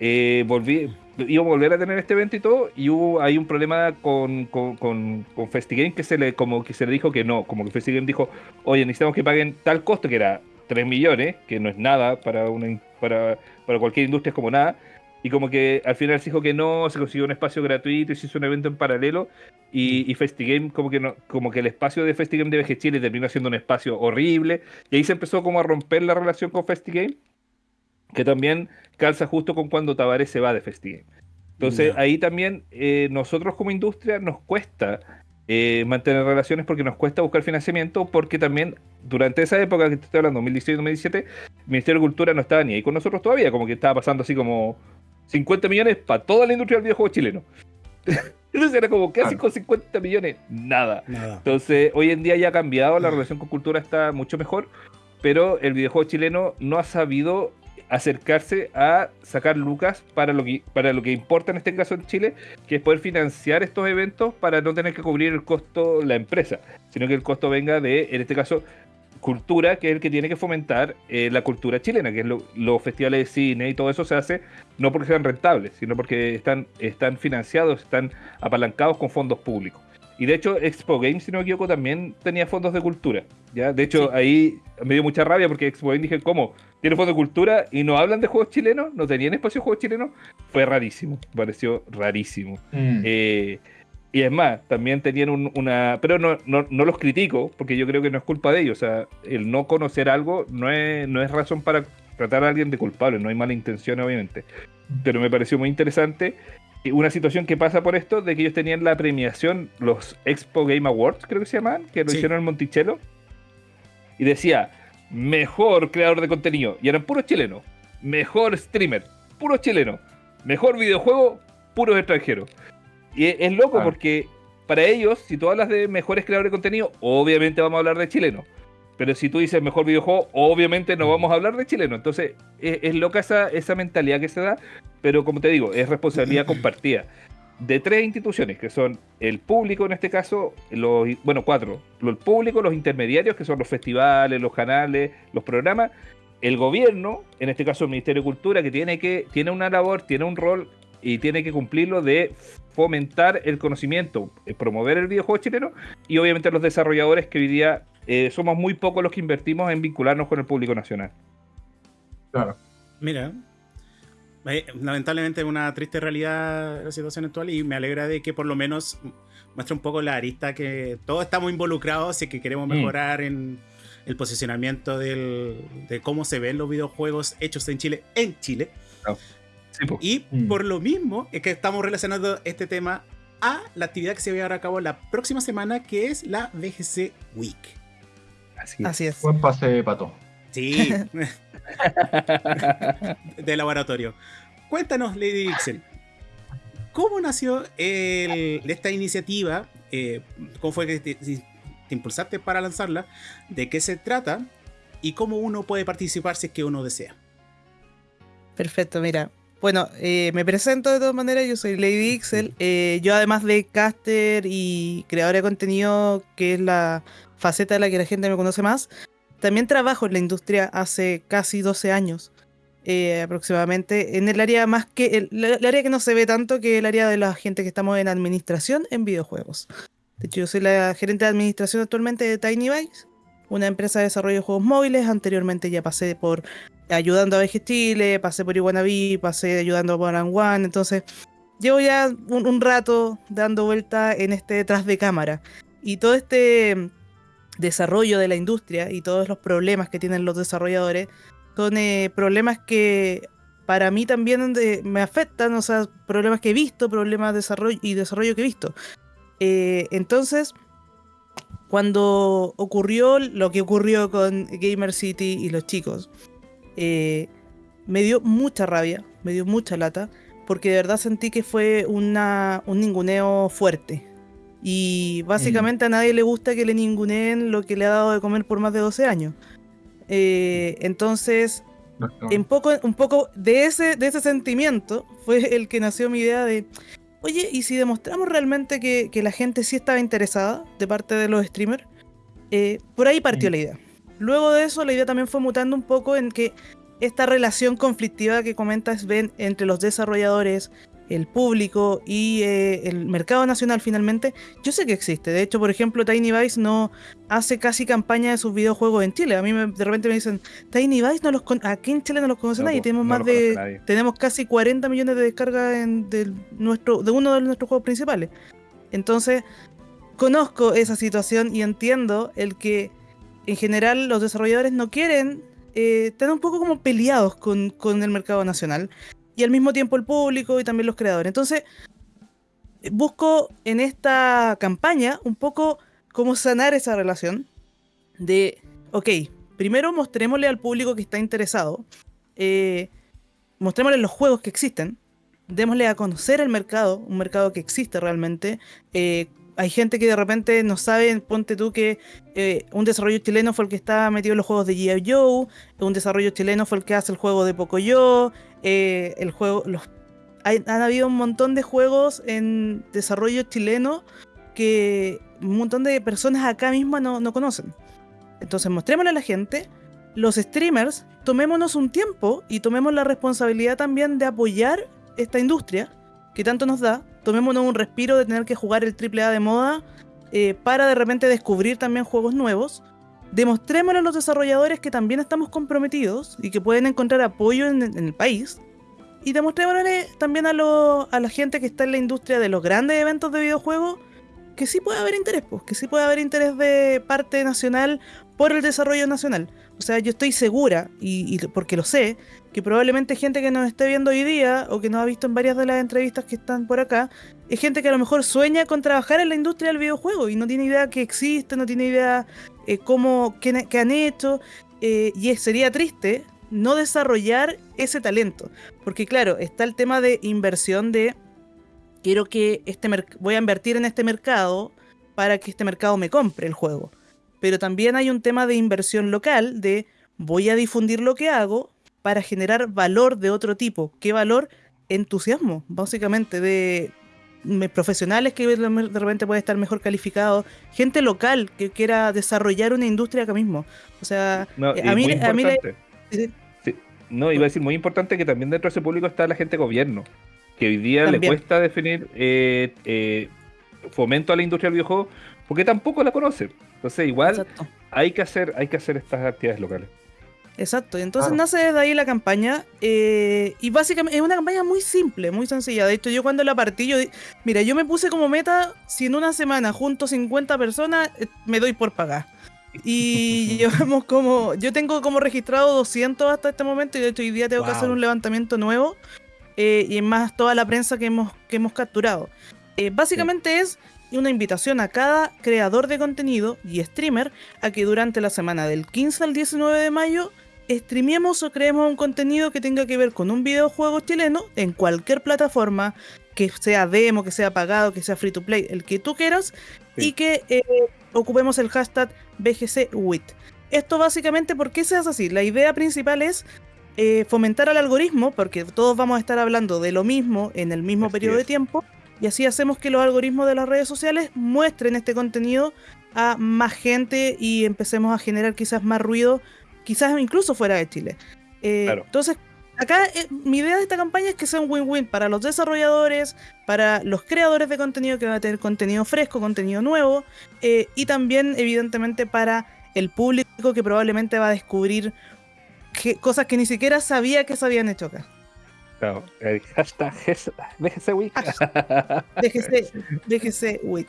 eh, volví, íbamos a volver a tener este evento y todo, y hubo hay un problema con, con, con, con FestiGame que se le como que se le dijo que no, como que FestiGame dijo, oye, necesitamos que paguen tal costo que era 3 millones, que no es nada para una para, para cualquier industria es como nada, y como que al final se dijo que no, se consiguió un espacio gratuito y se hizo un evento en paralelo, y, y FestiGame como que no, como que el espacio de FestiGame de VG Chile terminó siendo un espacio horrible, y ahí se empezó como a romper la relación con FestiGame, que también calza justo con cuando Tavares se va de FestiGame. Entonces Ya. ahí también eh, nosotros como industria nos cuesta eh, mantener relaciones porque nos cuesta buscar financiamiento porque también durante esa época que te estoy hablando, 2016-2017, el Ministerio de Cultura no estaba ni ahí con nosotros todavía, como que estaba pasando así como 50 millones para toda la industria del videojuego chileno. Entonces era como, ¿qué hacen Claro. con 50 millones? Nada. Nada. Entonces, hoy en día ya ha cambiado, la relación con cultura está mucho mejor, pero el videojuego chileno no ha sabido acercarse a sacar lucas para lo que para lo que importa en este caso en Chile, que es poder financiar estos eventos para no tener que cubrir el costo la empresa, sino que el costo venga de, en este caso, cultura, que es el que tiene que fomentar eh, la cultura chilena, que es lo- los festivales de cine y todo eso se hace no porque sean rentables, sino porque están, están financiados, están apalancados con fondos públicos. Y de hecho, Expo Games, si no me equivoco, también tenía fondos de cultura. ¿ya? De hecho, Sí. ahí me dio mucha rabia porque Expo Games dije, ¿cómo? ¿Tiene fondos de cultura y no hablan de juegos chilenos? ¿No tenían espacio de juegos chilenos? Fue rarísimo, pareció rarísimo. Mm. Eh, y es más, también tenían un- una... Pero no, no, no los critico, porque yo creo que no es culpa de ellos. O sea, el no conocer algo no es, no es razón para tratar a alguien de culpable, no hay mala intención, obviamente. Pero me pareció muy interesante una situación que pasa por esto, de que ellos tenían la premiación, los Expo Game Awards, creo que se llaman, que lo Sí. hicieron en Monticello. Y decía, mejor creador de contenido. Y eran puros chilenos. Mejor streamer, puros chilenos. Mejor videojuego, puros extranjeros. Y es, es loco Ah. porque para ellos, si tú hablas de mejores creadores de contenido, obviamente vamos a hablar de chilenos. Pero si tú dices mejor videojuego, obviamente no vamos a hablar de chileno. Entonces, es, es loca esa, esa mentalidad que se da, pero como te digo, es responsabilidad compartida. De tres instituciones, que son el público en este caso, los, bueno, cuatro. El público, los intermediarios, que son los festivales, los canales, los programas, el gobierno, en este caso el Ministerio de Cultura, que tiene, que, tiene una labor, tiene un rol y tiene que cumplirlo de fomentar el conocimiento, eh, promover el videojuego chileno y obviamente los desarrolladores que hoy día eh, somos muy pocos los que invertimos en vincularnos con el público nacional. Claro. Mira, eh, lamentablemente es una triste realidad la situación actual y me alegra de que por lo menos muestra un poco la arista que todos estamos involucrados y que queremos Mm. mejorar en el posicionamiento del- de cómo se ven los videojuegos hechos en Chile, en Chile. Sí, po. Y Mm. por lo mismo es que estamos relacionando este tema a la actividad que se va a llevar a cabo la próxima semana, que es la VGC Week. Así es. Así es. Buen pase, pato. Sí, de laboratorio. Cuéntanos, Lady Dixon, ¿cómo nació el- esta iniciativa? Eh, ¿Cómo fue que te, te impulsaste para lanzarla? ¿De qué se trata? ¿Y cómo uno puede participar si es que uno desea? Perfecto, mira. Bueno, eh, me presento de todas maneras, yo soy Lady Ixel. Eh, yo además de caster y creadora de contenido, que es la faceta de la que la gente me conoce más, también trabajo en la industria hace casi 12 años eh, aproximadamente, en el área más que, el, área que no se ve tanto que el área de la gente que estamos en administración en videojuegos. De hecho, yo soy la gerente de administración actualmente de Tiny Vice, una empresa de desarrollo de juegos móviles. Anteriormente ya pasé por ayudando a VG Chile, pasé por Iguanaví, pasé ayudando a One One. Entonces, llevo ya un, un rato dando vuelta en este detrás de cámara. Y todo este desarrollo de la industria y todos los problemas que tienen los desarrolladores son eh, problemas que para mí también de- me afectan, o sea, problemas que he visto, problemas de desarrollo y desarrollo que he visto. Eh, entonces, cuando ocurrió lo que ocurrió con Gamer City y los chicos, eh, me dio mucha rabia, me dio mucha lata, porque de verdad sentí que fue una, un ninguneo fuerte. Y básicamente a nadie le gusta que le ninguneen lo que le ha dado de comer por más de 12 años. Eh, entonces, en poco, un poco de ese, de ese sentimiento fue el que nació mi idea de, oye, ¿y si demostramos realmente que, que la gente sí estaba interesada de parte de los streamers? Eh, por ahí partió Mm. la idea. Luego de eso, la idea también fue mutando un poco en que esta relación conflictiva que comentas, Ben, entre los desarrolladores, el público y eh, el mercado nacional finalmente, yo sé que existe. De hecho, por ejemplo, Tiny Vice no hace casi campaña de sus videojuegos en Chile. A mí me- de repente me dicen, Tiny Vice no los con- aquí en Chile no los conoce No, nadie. po, Tenemos no más de nadie. tenemos casi 40 millones de descargas en, del nuestro, de uno de nuestros juegos principales. Entonces, conozco esa situación y entiendo el que en general los desarrolladores no quieren eh, están un poco como peleados con, con el mercado nacional y al mismo tiempo el público y también los creadores. Entonces, busco en esta campaña un poco cómo sanar esa relación de, ok, primero mostrémosle al público que está interesado, eh, mostrémosle los juegos que existen, démosle a conocer el mercado, un mercado que existe realmente. eh, hay gente que de repente no sabe, ponte tú que eh, un desarrollo chileno fue el que estaba metido en los juegos de G.I. Joe, un desarrollo chileno fue el que hace el juego de Pocoyo, eh, el juego, los, hay- han habido un montón de juegos en desarrollo chileno que un montón de personas acá mismo no, no conocen. Entonces mostrémosle a la gente, los streamers, tomémonos un tiempo y tomemos la responsabilidad también de apoyar esta industria que tanto nos da, tomémonos un respiro de tener que jugar el AAA de moda eh, para de repente descubrir también juegos nuevos. Demostrémosle a los desarrolladores que también estamos comprometidos y que pueden encontrar apoyo en, el país. Y demostrémosle también a, lo- a la gente que está en la industria de los grandes eventos de videojuegos que sí puede haber interés, pues, que sí puede haber interés de parte nacional por el desarrollo nacional. O sea, yo estoy segura, y porque lo sé, que probablemente gente que nos esté viendo hoy día o que nos ha visto en varias de las entrevistas que están por acá, es gente que a lo mejor sueña con trabajar en la industria del videojuego y no tiene idea que existe, no tiene idea eh, cómo, qué, han hecho, eh, y sería triste no desarrollar ese talento. Porque claro, está el tema de inversión de quiero que este voy a invertir en este mercado para que este mercado me compre el juego. Pero también hay un tema de inversión local de voy a difundir lo que hago para generar valor de otro tipo. ¿Qué valor? Entusiasmo, básicamente, de profesionales que de repente puede estar mejor calificado, gente local que quiera desarrollar una industria acá mismo. O sea, No, eh, a mí, a mí. Sí, No, iba a decir muy importante que también dentro de ese público está la gente de gobierno, que hoy día le cuesta definir eh, eh, fomento a la industria del videojuego porque tampoco la conoce. Entonces, igual Exacto. hay que hacer, hay que hacer estas actividades locales. Exacto, y entonces Claro. nace desde ahí la campaña eh, y básicamente es una campaña muy simple, muy sencilla. De hecho, yo cuando la partí, yo, mira, yo me puse como meta, si en una semana junto 50 personas, eh, me doy por pagar. Y llevamos como, yo tengo como registrado 200 hasta este momento y de hecho hoy día tengo que hacer un levantamiento nuevo eh, y es más toda la prensa que hemos, que hemos capturado. Eh, básicamente es una invitación a cada creador de contenido y streamer a que durante la semana del 15 al 19 de mayo streamemos o creemos un contenido que tenga que ver con un videojuego chileno en cualquier plataforma, que sea demo, que sea pagado, que sea free to play, el que tú quieras, Sí. y que eh, ocupemos el hashtag BGCWIT. Esto básicamente, ¿por qué se hace así? La idea principal es eh, fomentar al algoritmo, porque todos vamos a estar hablando de lo mismo en el mismo Así periodo de tiempo, y así hacemos que los algoritmos de las redes sociales muestren este contenido a más gente y empecemos a generar quizás más ruido, quizás incluso fuera de Chile. Eh, Claro. Entonces, acá eh, mi idea de esta campaña es que sea un win-win para los desarrolladores, para los creadores de contenido que van a tener contenido fresco, contenido nuevo, eh, y también evidentemente para el público que probablemente va a descubrir que- cosas que ni siquiera sabía que se habían hecho acá. Claro, el hashtag es- BGC Week. DGC, DGC WIT.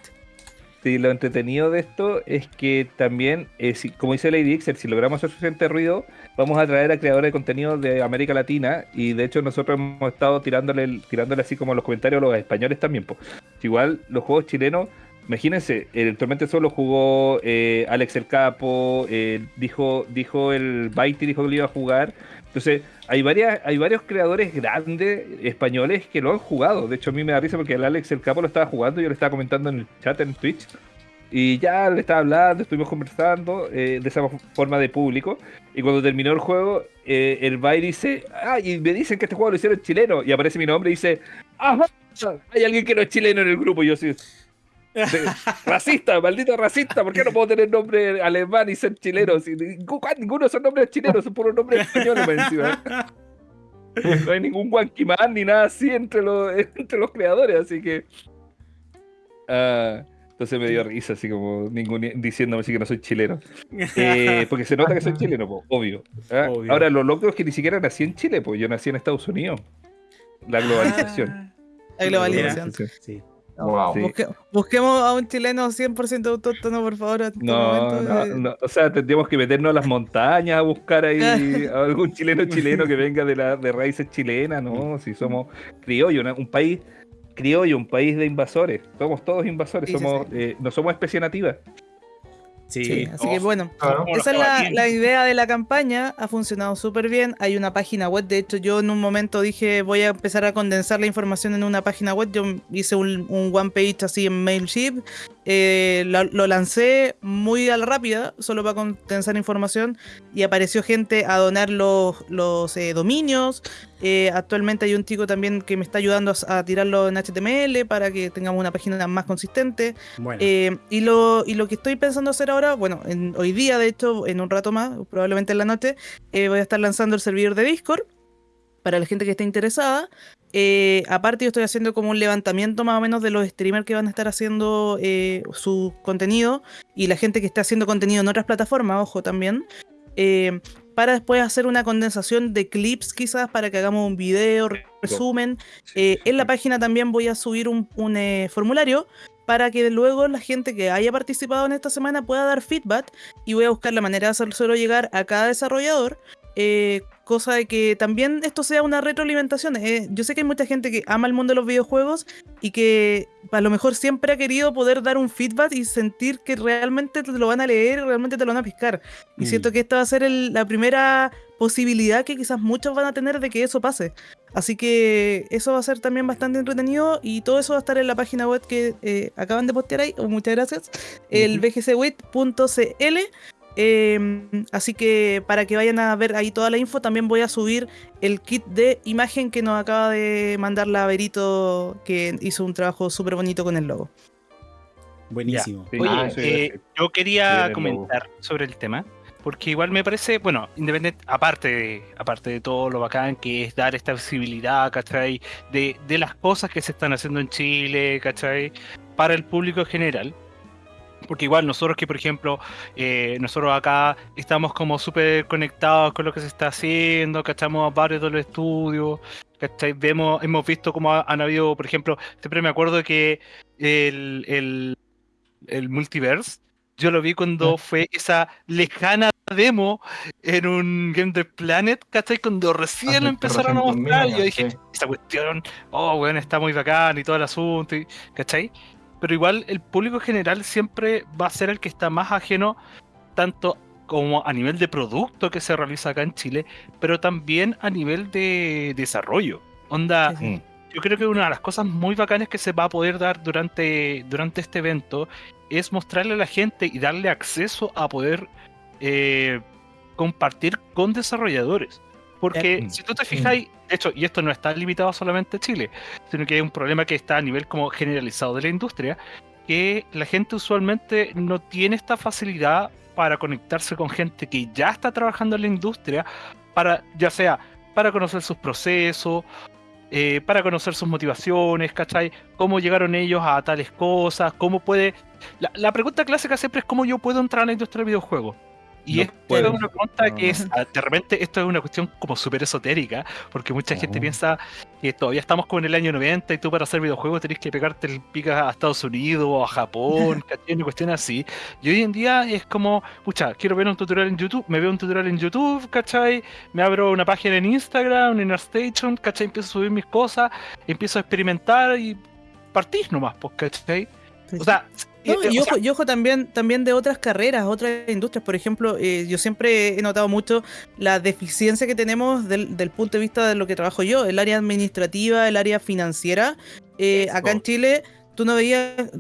Sí, lo entretenido de esto es que también, eh, si- como dice Lady Ixer, si logramos hacer suficiente ruido, vamos a traer a creadores de contenido de América Latina y de hecho nosotros hemos estado tirándole, tirándole así como los comentarios a los españoles también. po. Igual los juegos chilenos imagínense, el Tormente solo jugó eh, Alex el Capo, eh, dijo, dijo el Baiti, dijo que lo iba a jugar. Entonces, hay varias, hay varios creadores grandes españoles que lo han jugado. De hecho, a mí me da risa porque el Alex el Capo lo estaba jugando, yo le estaba comentando en el chat en Twitch. Y ya le estaba hablando, estuvimos conversando eh, de esa forma de público. Y cuando terminó el juego, eh, el Bay dice, ah, y me dicen que este juego lo hicieron chileno. Y aparece mi nombre y dice, ajá, hay alguien que no es chileno en el grupo. Y yo sí, racista, maldito racista, ¿por qué no puedo tener nombre alemán y ser chileno? Si, ninguno son nombres chilenos, son puros nombres españoles encima. No hay ningún Wankiman ni nada así entre los, entre los creadores, así que. ah, entonces me dio risa, así como ningún, diciéndome así que no soy chileno. Eh, porque se nota que soy chileno, po, obvio. ¿ah? Obvio. Ahora, lo loco es que ni siquiera nací en Chile, pues yo nací en Estados Unidos. La globalización. La globalización. Sí. Wow. Sí. Busque- busquemos a un chileno 100% autóctono, por favor. en este No, momento, no, eh. no, o sea, tendríamos que meternos a las montañas a buscar ahí a algún chileno chileno que venga de, la, de raíces chilenas, ¿no? Si somos criollo, una- un país criollo, un país de invasores. Somos todos invasores, Sí, sí, somos, eh, no somos especie nativa. Sí. Sí, así que bueno, Claro. Esa es la, la idea de la campaña, ha funcionado súper bien, hay una página web, de hecho yo en un momento dije voy a empezar a condensar la información en una página web, yo hice un, un one page así en Mailchimp, eh, lo, lo lancé muy a la rápida, solo para condensar información, y apareció gente a donar los, los eh, dominios, eh, actualmente hay un chico también que me está ayudando a, a tirarlo en HTML para que tengamos una página más consistente. Bueno. Y, lo, y lo que estoy pensando hacer ahora, bueno, en- hoy día, de hecho, en un rato más, probablemente en la noche, voy a estar lanzando el servidor de Discord para la gente que esté interesada. Eh, aparte, yo estoy haciendo como un levantamiento más o menos de los streamers que van a estar haciendo eh, su contenido y la gente que esté haciendo contenido en otras plataformas, ojo también. eh, para después hacer una condensación de clips quizás para que hagamos un video, resumen, en la página también voy a subir un, un, formulario para que luego la gente que haya participado en esta semana pueda dar feedback y voy a buscar la manera de hacérselo llegar a cada desarrollador. eh, cosa de que también esto sea una retroalimentación. eh, yo sé que hay mucha gente que ama el mundo de los videojuegos y que a lo mejor siempre ha querido poder dar un feedback y sentir que realmente te lo van a leer y realmente te lo van a piscar. Y Mm. siento que esta va a ser el- la primera posibilidad que quizás muchos van a tener de que eso pase. Así que eso va a ser también bastante entretenido y todo eso va a estar en la página web que eh, acaban de postear ahí. Muchas gracias. El Ujú. bgcwit.cl. Eh, así que para que vayan a ver ahí toda la info, también voy a subir el kit de imagen que nos acaba de mandar la Verito, que hizo un trabajo súper bonito con el logo. Buenísimo. Sí, Oye, Ah, eso eh, yo quería comentar sobre el tema, porque igual me parece, bueno, independiente, aparte de, aparte de todo lo bacán que es dar esta visibilidad, ¿cachai? De, de las cosas que se están haciendo en Chile, ¿cachai? Para el público en general. Porque igual nosotros que, por ejemplo, eh, nosotros acá estamos como súper conectados con lo que se está haciendo, cachamos varios de los estudios, ¿cachai? Vemos, hemos visto cómo ha- han habido, por ejemplo, siempre me acuerdo que el, el, el multiverse, yo lo vi cuando fue esa lejana demo en un Game of Planet, ¿cachai? Cuando recién lo empezaron a 300.000 mostrar, yo dije, esa cuestión, oh, bueno, está muy bacán y todo el asunto, y- ¿cachai? Pero igual el público general siempre va a ser el que está más ajeno, tanto como a nivel de producto que se realiza acá en Chile, pero también a nivel de desarrollo. Onda, Sí, sí. Yo creo que una de las cosas muy bacanas que se va a poder dar durante, durante este evento es mostrarle a la gente y darle acceso a poder eh, compartir con desarrolladores. Porque Eh, si tú te fijáis, de hecho, y esto no está limitado solamente a Chile, sino que es un problema que está a nivel como generalizado de la industria, que la gente usualmente no tiene esta facilidad para conectarse con gente que ya está trabajando en la industria, para ya sea para conocer sus procesos, eh, para conocer sus motivaciones, ¿cachai? Cómo llegaron ellos a tales cosas, cómo puede... La, la pregunta clásica siempre es cómo yo puedo entrar a la industria del videojuego. Y No puedes. es una pregunta que es, ah, de repente, esto es una cuestión como súper esotérica, porque mucha gente No. piensa que todavía estamos como en el año 90 y tú para hacer videojuegos tenés que pegarte el pica a Estados Unidos o a Japón. Una cuestión así. Y hoy en día es como, pucha, quiero ver un tutorial en YouTube, me veo un tutorial en YouTube, ¿cachai? Me abro una página en Instagram, en ArtStation, ¿cachai? Empiezo a subir mis cosas, empiezo a experimentar y partís nomás, pues, ¿cachai? Sí, O sea, No, eh, y, o ojo, y ojo también, también de otras carreras, otras industrias. Por ejemplo, eh, yo siempre he notado mucho la deficiencia que tenemos del, del punto de vista de lo que trabajo yo, el área administrativa, el área financiera. Eh, acá en. Chile, tú no veías.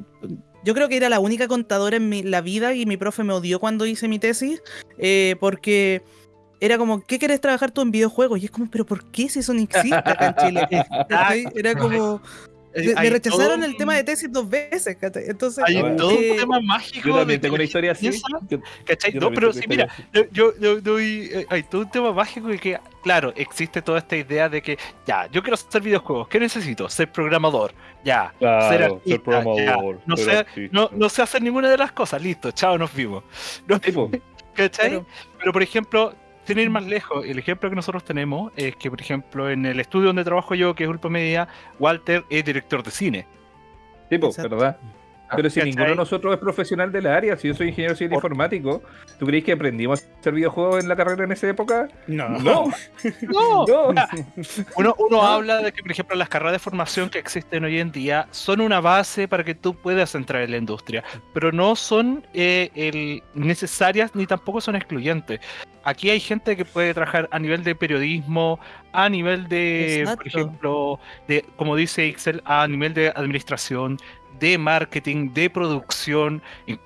Yo creo que era la única contadora en mi- la vida y mi profe me odió cuando hice mi tesis, eh, porque era como, ¿qué quieres trabajar tú en videojuegos? Y es como, ¿pero por qué si eso no existe acá en Chile? Era como. Eh, Me, rechazaron todo el tema de tesis dos veces, ¿cachai? Entonces. Hay Bueno. todo un eh, tema mágico. Yo también tengo una historia así. Yo- ¿Cachai? yo No, pero sí, mira, yo, yo, yo doy- eh, hay todo un tema mágico de que, claro, existe toda esta idea de que, ya, yo quiero hacer videojuegos, ¿qué necesito? Ser programador, ya, Claro, ser ser artista, programador, ya, no, sé, artista. no, no sé hacer ninguna de las cosas, listo, chao, nos vimos. No, Tipo, ¿Cachai? Claro. Pero por ejemplo, sin ir más lejos, el ejemplo que nosotros tenemos es que, por ejemplo, en el estudio donde trabajo yo, que es Ulpa Media, Walter es director de cine. tipo. ¿verdad? Pero si ¿Cachai? ninguno de nosotros es profesional del área, si yo soy ingeniero civil Por- informático, ¿tú crees que aprendimos a hacer videojuegos en la carrera en esa época? No. No, No, no. Uno, uno habla de que, por ejemplo, las carreras de formación que existen hoy en día son una base para que tú puedas entrar en la industria, pero no son eh, el- necesarias ni tampoco son excluyentes. Aquí hay gente que puede trabajar a nivel de periodismo, a nivel de, por ejemplo, de, como dice Excel, a nivel de administración, de marketing, de producción, y,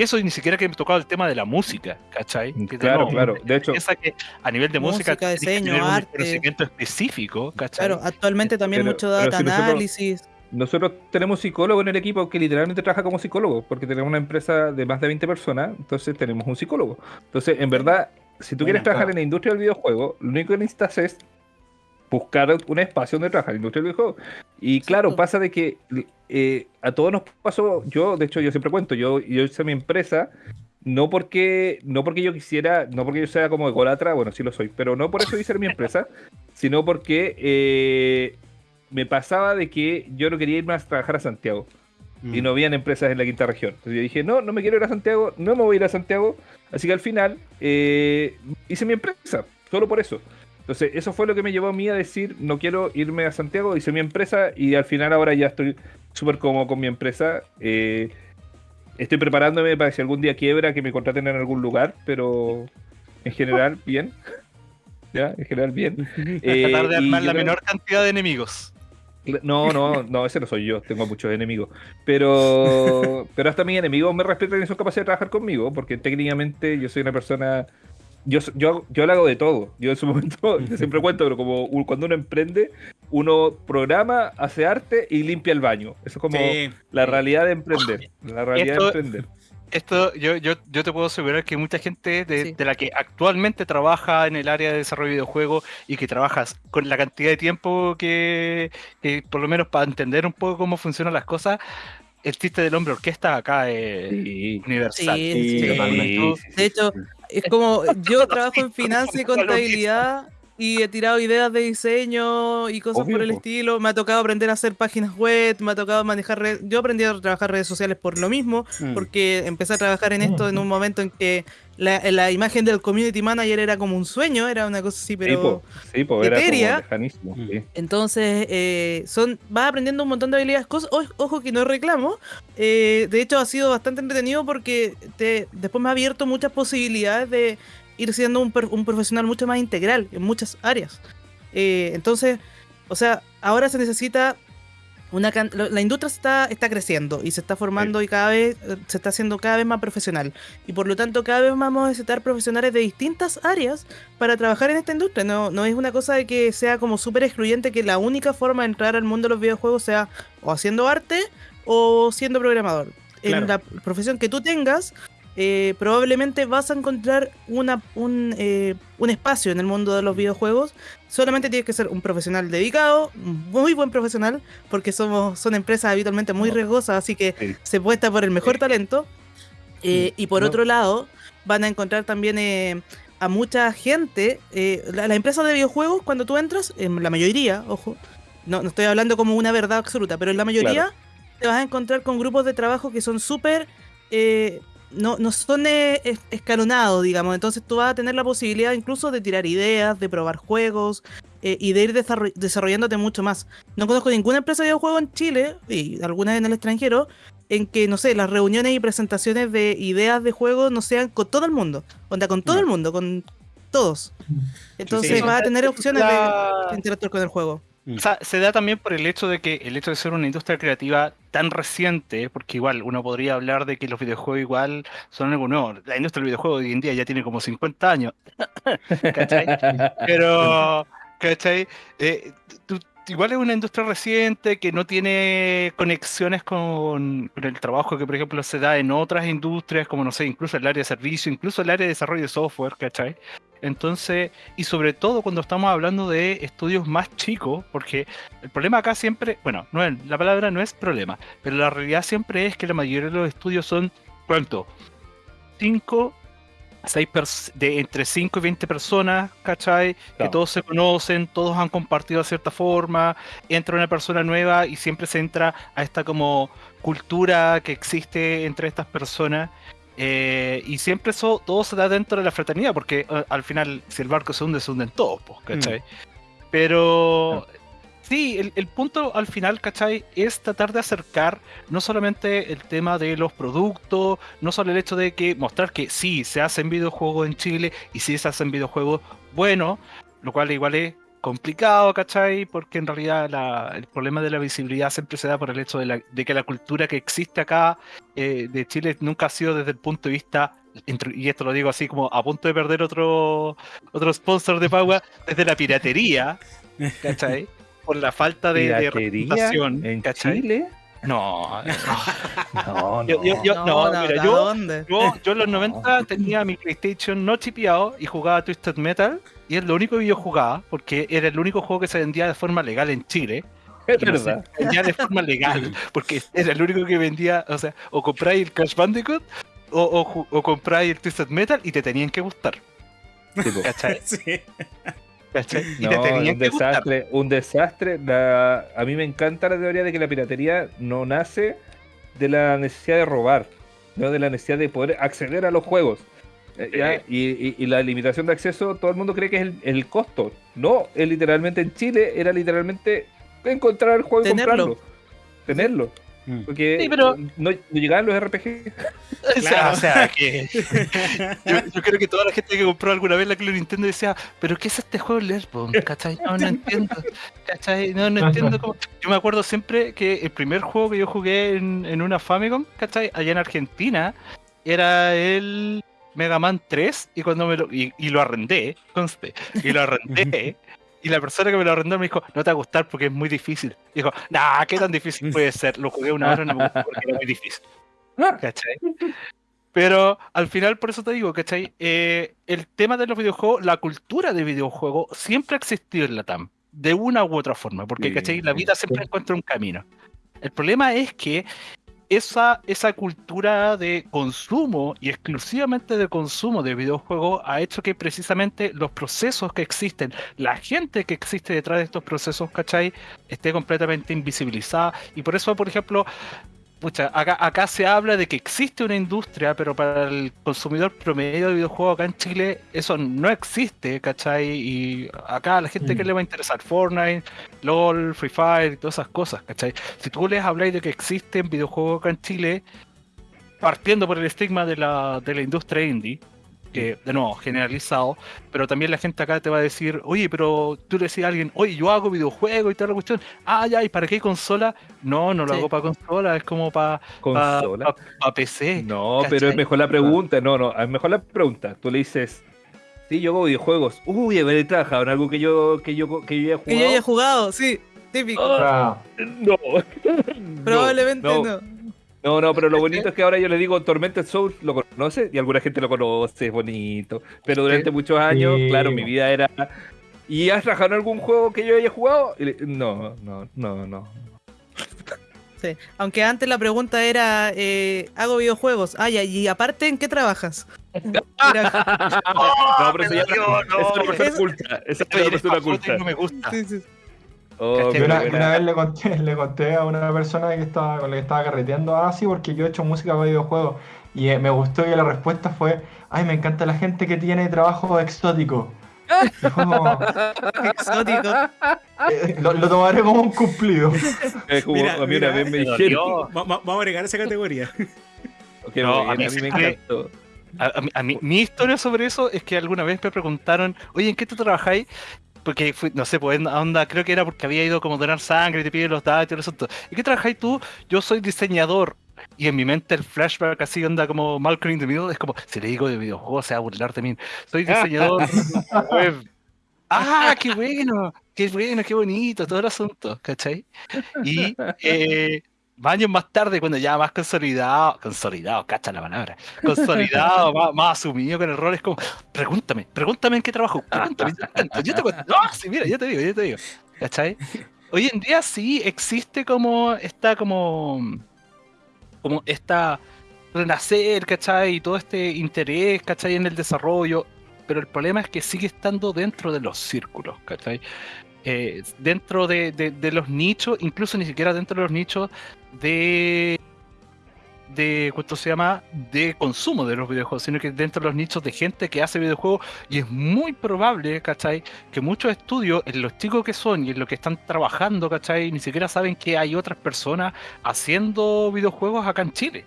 eso ni siquiera que me tocaba el tema de la música, ¿cachai? Que de Claro, claro. De hecho, que a nivel de música, Música, que diseño, tener un arte. conocimiento específico, ¿cachai? Claro, actualmente también Pero- mucho data si nosotros- análisis. nosotros tenemos psicólogo en el equipo que literalmente trabaja como psicólogo, porque tenemos una empresa de más de 20 personas, entonces tenemos un psicólogo. Entonces, en verdad, si tú quieres trabajar claro. en la industria del videojuego, lo único que necesitas es buscar un espacio donde trabajar la industria del videojuego. Y claro, pasa de que eh, a todos nos pasó, yo, de hecho, yo siempre cuento, yo, yo hice mi empresa. No porque, no porque yo quisiera, no porque yo sea como ególatra, bueno, sí lo soy, pero no por eso hice mi empresa, sino porque eh, me pasaba de que yo no quería irme a trabajar a Santiago Mm. y no habían empresas en la quinta región. Entonces yo dije, no, no me quiero ir a Santiago, no me voy a ir a Santiago. Así que al final eh, hice mi empresa, solo por eso. Entonces eso fue lo que me llevó a mí a decir, no quiero irme a Santiago, hice mi empresa y al final ahora ya estoy súper cómodo con mi empresa. Eh, estoy preparándome para que si algún día quiebra, que me contraten en algún lugar, pero en general bien. ¿Ya? En general bien. Eh, Tratar de armar la creo- menor cantidad de enemigos. no, no, no, ese no soy yo, tengo muchos enemigos. Pero, pero hasta mis enemigos me respetan y son capaces de trabajar conmigo, porque técnicamente yo soy una persona. Yo, yo, yo lo hago de todo. Yo en su momento, siempre cuento, pero como un- cuando uno emprende, uno programa, hace arte y limpia el baño. Eso es como Sí, la realidad de emprender. La realidad Esto- de emprender. Esto, yo, yo, yo te puedo asegurar que mucha gente de, Sí. de la que actualmente trabaja en el área de desarrollo de videojuegos y que trabajas con la cantidad de tiempo que, que por lo menos para entender un poco cómo funcionan las cosas, el chiste del hombre orquesta acá es Sí. universal. Sí, Sí, sí. totalmente. sí, sí, De hecho. Es como, yo trabajo en finanzas y contabilidad y he tirado ideas de diseño y cosas Obvio, por el estilo. Me ha tocado aprender a hacer páginas web, me ha tocado manejar redes. Yo aprendí a trabajar redes sociales por lo mismo, Mm. porque empecé a trabajar en esto en un momento en que la, la imagen del community manager era como un sueño, era una cosa así, Sí, pero... po, sí, po, era como sí. Entonces, eh, son, vas aprendiendo un montón de habilidades. Cosas, o- ojo que no reclamo. eh, de hecho, ha sido bastante entretenido porque te, después me ha abierto muchas posibilidades de ir siendo un, un profesional mucho más integral en muchas áreas. Eh, entonces, o sea, ahora se necesita una can- la industria está, está creciendo y se está formando y cada vez eh, se está haciendo cada vez más profesional. Y por lo tanto, cada vez vamos a necesitar profesionales de distintas áreas para trabajar en esta industria. No, no es una cosa de que sea como súper excluyente que la única forma de entrar al mundo de los videojuegos sea o haciendo arte o siendo programador. Claro. En la profesión que tú tengas, eh, probablemente vas a encontrar una, un, eh, un espacio en el mundo de los videojuegos. Solamente tienes que ser un profesional dedicado, muy buen profesional, porque somos, son empresas habitualmente muy riesgosas, así que Sí. se puesta por el mejor Sí. talento. Eh, y por No. otro lado, van a encontrar también a mucha gente. la- las empresas de videojuegos, cuando tú entras, en la mayoría, ojo, no, no estoy hablando como una verdad absoluta, pero en la mayoría te vas a encontrar con grupos de trabajo que son súper. eh, no, no son eh, es- escalonados, digamos. Entonces tú vas a tener la posibilidad incluso de tirar ideas, de probar juegos eh, y de ir desarroll- desarrollándote mucho más. No conozco ninguna empresa de videojuegos en Chile y algunas en el extranjero en que, no sé, las reuniones y presentaciones de ideas de juegos no sean con todo el mundo. Onda, con todo No. el mundo, con todos. Entonces sí. vas a tener opciones La- de interactuar con el juego. O sea, se da también por el hecho de que el hecho de ser una industria creativa tan reciente, porque igual uno podría hablar de que los videojuegos igual son algo nuevo. La industria del videojuego hoy en día ya tiene como 50 años. ¿Cachai? Pero, ¿cachai? Eh, tú- igual es una industria reciente que no tiene conexiones con, con el trabajo que, por ejemplo, se da en otras industrias, como no sé, incluso el área de servicio, incluso el área de desarrollo de software, ¿cachai? Entonces, y sobre todo cuando estamos hablando de estudios más chicos, porque el problema acá siempre, bueno, no es, la palabra no es problema, pero la realidad siempre es que la mayoría de los estudios son, ¿cuánto? 5, 6 de entre 5 y 20 personas, ¿cachai? Que Claro. todos se conocen, todos han compartido de cierta forma, entra una persona nueva y siempre se entra a esta como cultura que existe entre estas personas. Eh, y siempre eso todo se da dentro de la fraternidad, porque eh, al final, si el barco se hunde, se hunden todos, pues, ¿cachai? Pero sí, el, el punto al final, ¿cachai? Es tratar de acercar no solamente el tema de los productos, no solo el hecho de que mostrar que sí, se hacen videojuegos en Chile y sí se hacen videojuegos buenos, lo cual igual es complicado, ¿cachai? Porque en realidad la- el problema de la visibilidad siempre se da por el hecho de, la- de que la cultura que existe acá eh, de Chile nunca ha sido desde el punto de vista, y esto lo digo así como a punto de perder otro, otro sponsor de Paua, desde la piratería, ¿cachai? Por la falta de, de ¿Piratería representación, en ¿cachai? Chile? No, No, no. Yo- yo- yo- no, mira, ¿a yo- dónde? yo, yo en los 90 tenía mi PlayStation no chipeado y jugaba Twisted Metal. Y es lo único que yo jugaba, porque era el único juego que se vendía de forma legal en Chile. es se verdad. vendía de forma legal, porque era el único que vendía, o sea, o compráis el Crash Bandicoot o, o, compráis el Twisted Metal y te tenían que gustar. ¿Cachai? Sí. ¿Cachai? Y te No, tenían un que gustar. desastre, un desastre. La- a mí me encanta la teoría de que la piratería no nace de la necesidad de robar, no de la necesidad de poder acceder a los juegos. ¿Ya? Y, y- y la limitación de acceso, todo el mundo cree que es el, el costo. No, es literalmente en Chile, era literalmente encontrar el juego y comprarlo. Tenerlo. Mm. Porque Sí, pero- no, no llegaban los RPG. O sea, Claro. o sea, que yo, yo creo que toda la gente que compró alguna vez la Club Nintendo decía, pero ¿qué es este juego Learpon? ¿Cachai? No, no entiendo. ¿Cachai? No, no entiendo cómo. Yo me acuerdo siempre que el primer juego que yo jugué en, en una Famicom, ¿cachai? Allá en Argentina, era el Mega Man 3 y cuando me lo. Y, y lo arrendé, conste. Y lo arrendé. Y la persona que me lo arrendó me dijo, no te va a gustar porque es muy difícil. Dijo, nah, ¿qué tan difícil puede ser? Lo jugué una hora y no me gustó porque era muy difícil. ¿Cachai? Pero al final, por eso te digo, ¿cachai? Eh, el tema de los videojuegos, la cultura de videojuegos siempre ha existido en la TAM, de una u otra forma, porque, ¿cachai? La vida siempre encuentra un camino. El problema es que esa, esa cultura de consumo y exclusivamente de consumo de videojuegos ha hecho que precisamente los procesos que existen, la gente que existe detrás de estos procesos, ¿cachai? Esté completamente invisibilizada. Y por eso, por ejemplo, pucha, acá, acá se habla de que existe una industria, pero para el consumidor promedio de videojuegos acá en Chile eso no existe, ¿cachai? Y acá a la gente que Mm. le va a interesar Fortnite, LOL, Free Fire y todas esas cosas, ¿cachai? Si tú les habláis de que existen videojuegos acá en Chile, partiendo por el estigma de la, de la industria indie, que de nuevo, generalizado, pero también la gente acá te va a decir, oye, pero tú le decís a alguien, oye, yo hago videojuegos y toda la cuestión, ah, ya, ¿y para qué consola? No, no lo Sí. hago para consola, es como para Consola. PC. No, ¿cachai? pero es mejor la pregunta. No, no, es mejor la pregunta. Tú le dices, sí, yo hago videojuegos. Uy, haber trabajado en algo que yo, que yo, que yo haya Que yo jugado. haya jugado, sí, típico. O sea, No. Probablemente no. no. No, no, pero lo bonito es que ahora yo le digo Tormented Souls, lo conoce y alguna gente lo conoce, es bonito. Pero durante muchos años, Sí. claro, mi vida era. ¿Y has trabajado en algún juego que yo haya jugado? Y le- No, no, no, no. Sí. Aunque antes la pregunta era, eh, hago videojuegos. Ah, ya, y aparte, ¿en qué trabajas? Era- no, pero eso ya no, es una persona culta. Esa es una persona y culta. no me gusta. sí, sí. Oh, una, una vez le conté, le conté a una persona que estaba, con la que estaba carreteando así porque yo he hecho música para videojuegos y eh, me gustó y la respuesta fue, ay, me encanta la gente que tiene trabajo exótico. como, exótico. eh, lo, lo tomaré como un cumplido. Es como Mira, a mí mira, una vez me dijeron vamos a agregar esa categoría. No, a mí a mí me sí encantó. A, a mí- a mí- mi historia sobre eso es que alguna vez me preguntaron, oye, ¿en qué tú trabajáis? Porque fui, no sé, pues onda, creo que era porque había ido como a donar sangre y te piden los datos y todo eso. ¿Y qué trabajáis tú? Yo soy diseñador. Y en mi mente el flashback así onda como Malcolm in the Middle, es como, si le digo de videojuegos se va a burlar de mí. Soy diseñador web. Ah, qué bueno, qué bueno, qué bonito, todo el asunto, ¿cachai? Y eh, años más tarde, cuando ya más consolidado, consolidado, cacha la palabra, consolidado, más, más asumido con el rol, es como, pregúntame, pregúntame en qué trabajo, pregúntame, yo te cuento, yo te cuento. No, sí, mira, yo te digo, yo te digo, ¿cachai? Hoy en día sí existe como, está como, como esta renacer, ¿cachai? Y todo este interés, ¿cachai? En el desarrollo, pero el problema es que sigue estando dentro de los círculos, ¿cachai? Eh, dentro de, de- de los nichos, incluso ni siquiera dentro de los nichos de de cuánto se llama de consumo de los videojuegos, sino que dentro de los nichos de gente que hace videojuegos y es muy probable, ¿cachai? Que muchos estudios, en los chicos que son y en los que están trabajando, ¿cachai? Ni siquiera saben que hay otras personas haciendo videojuegos acá en Chile.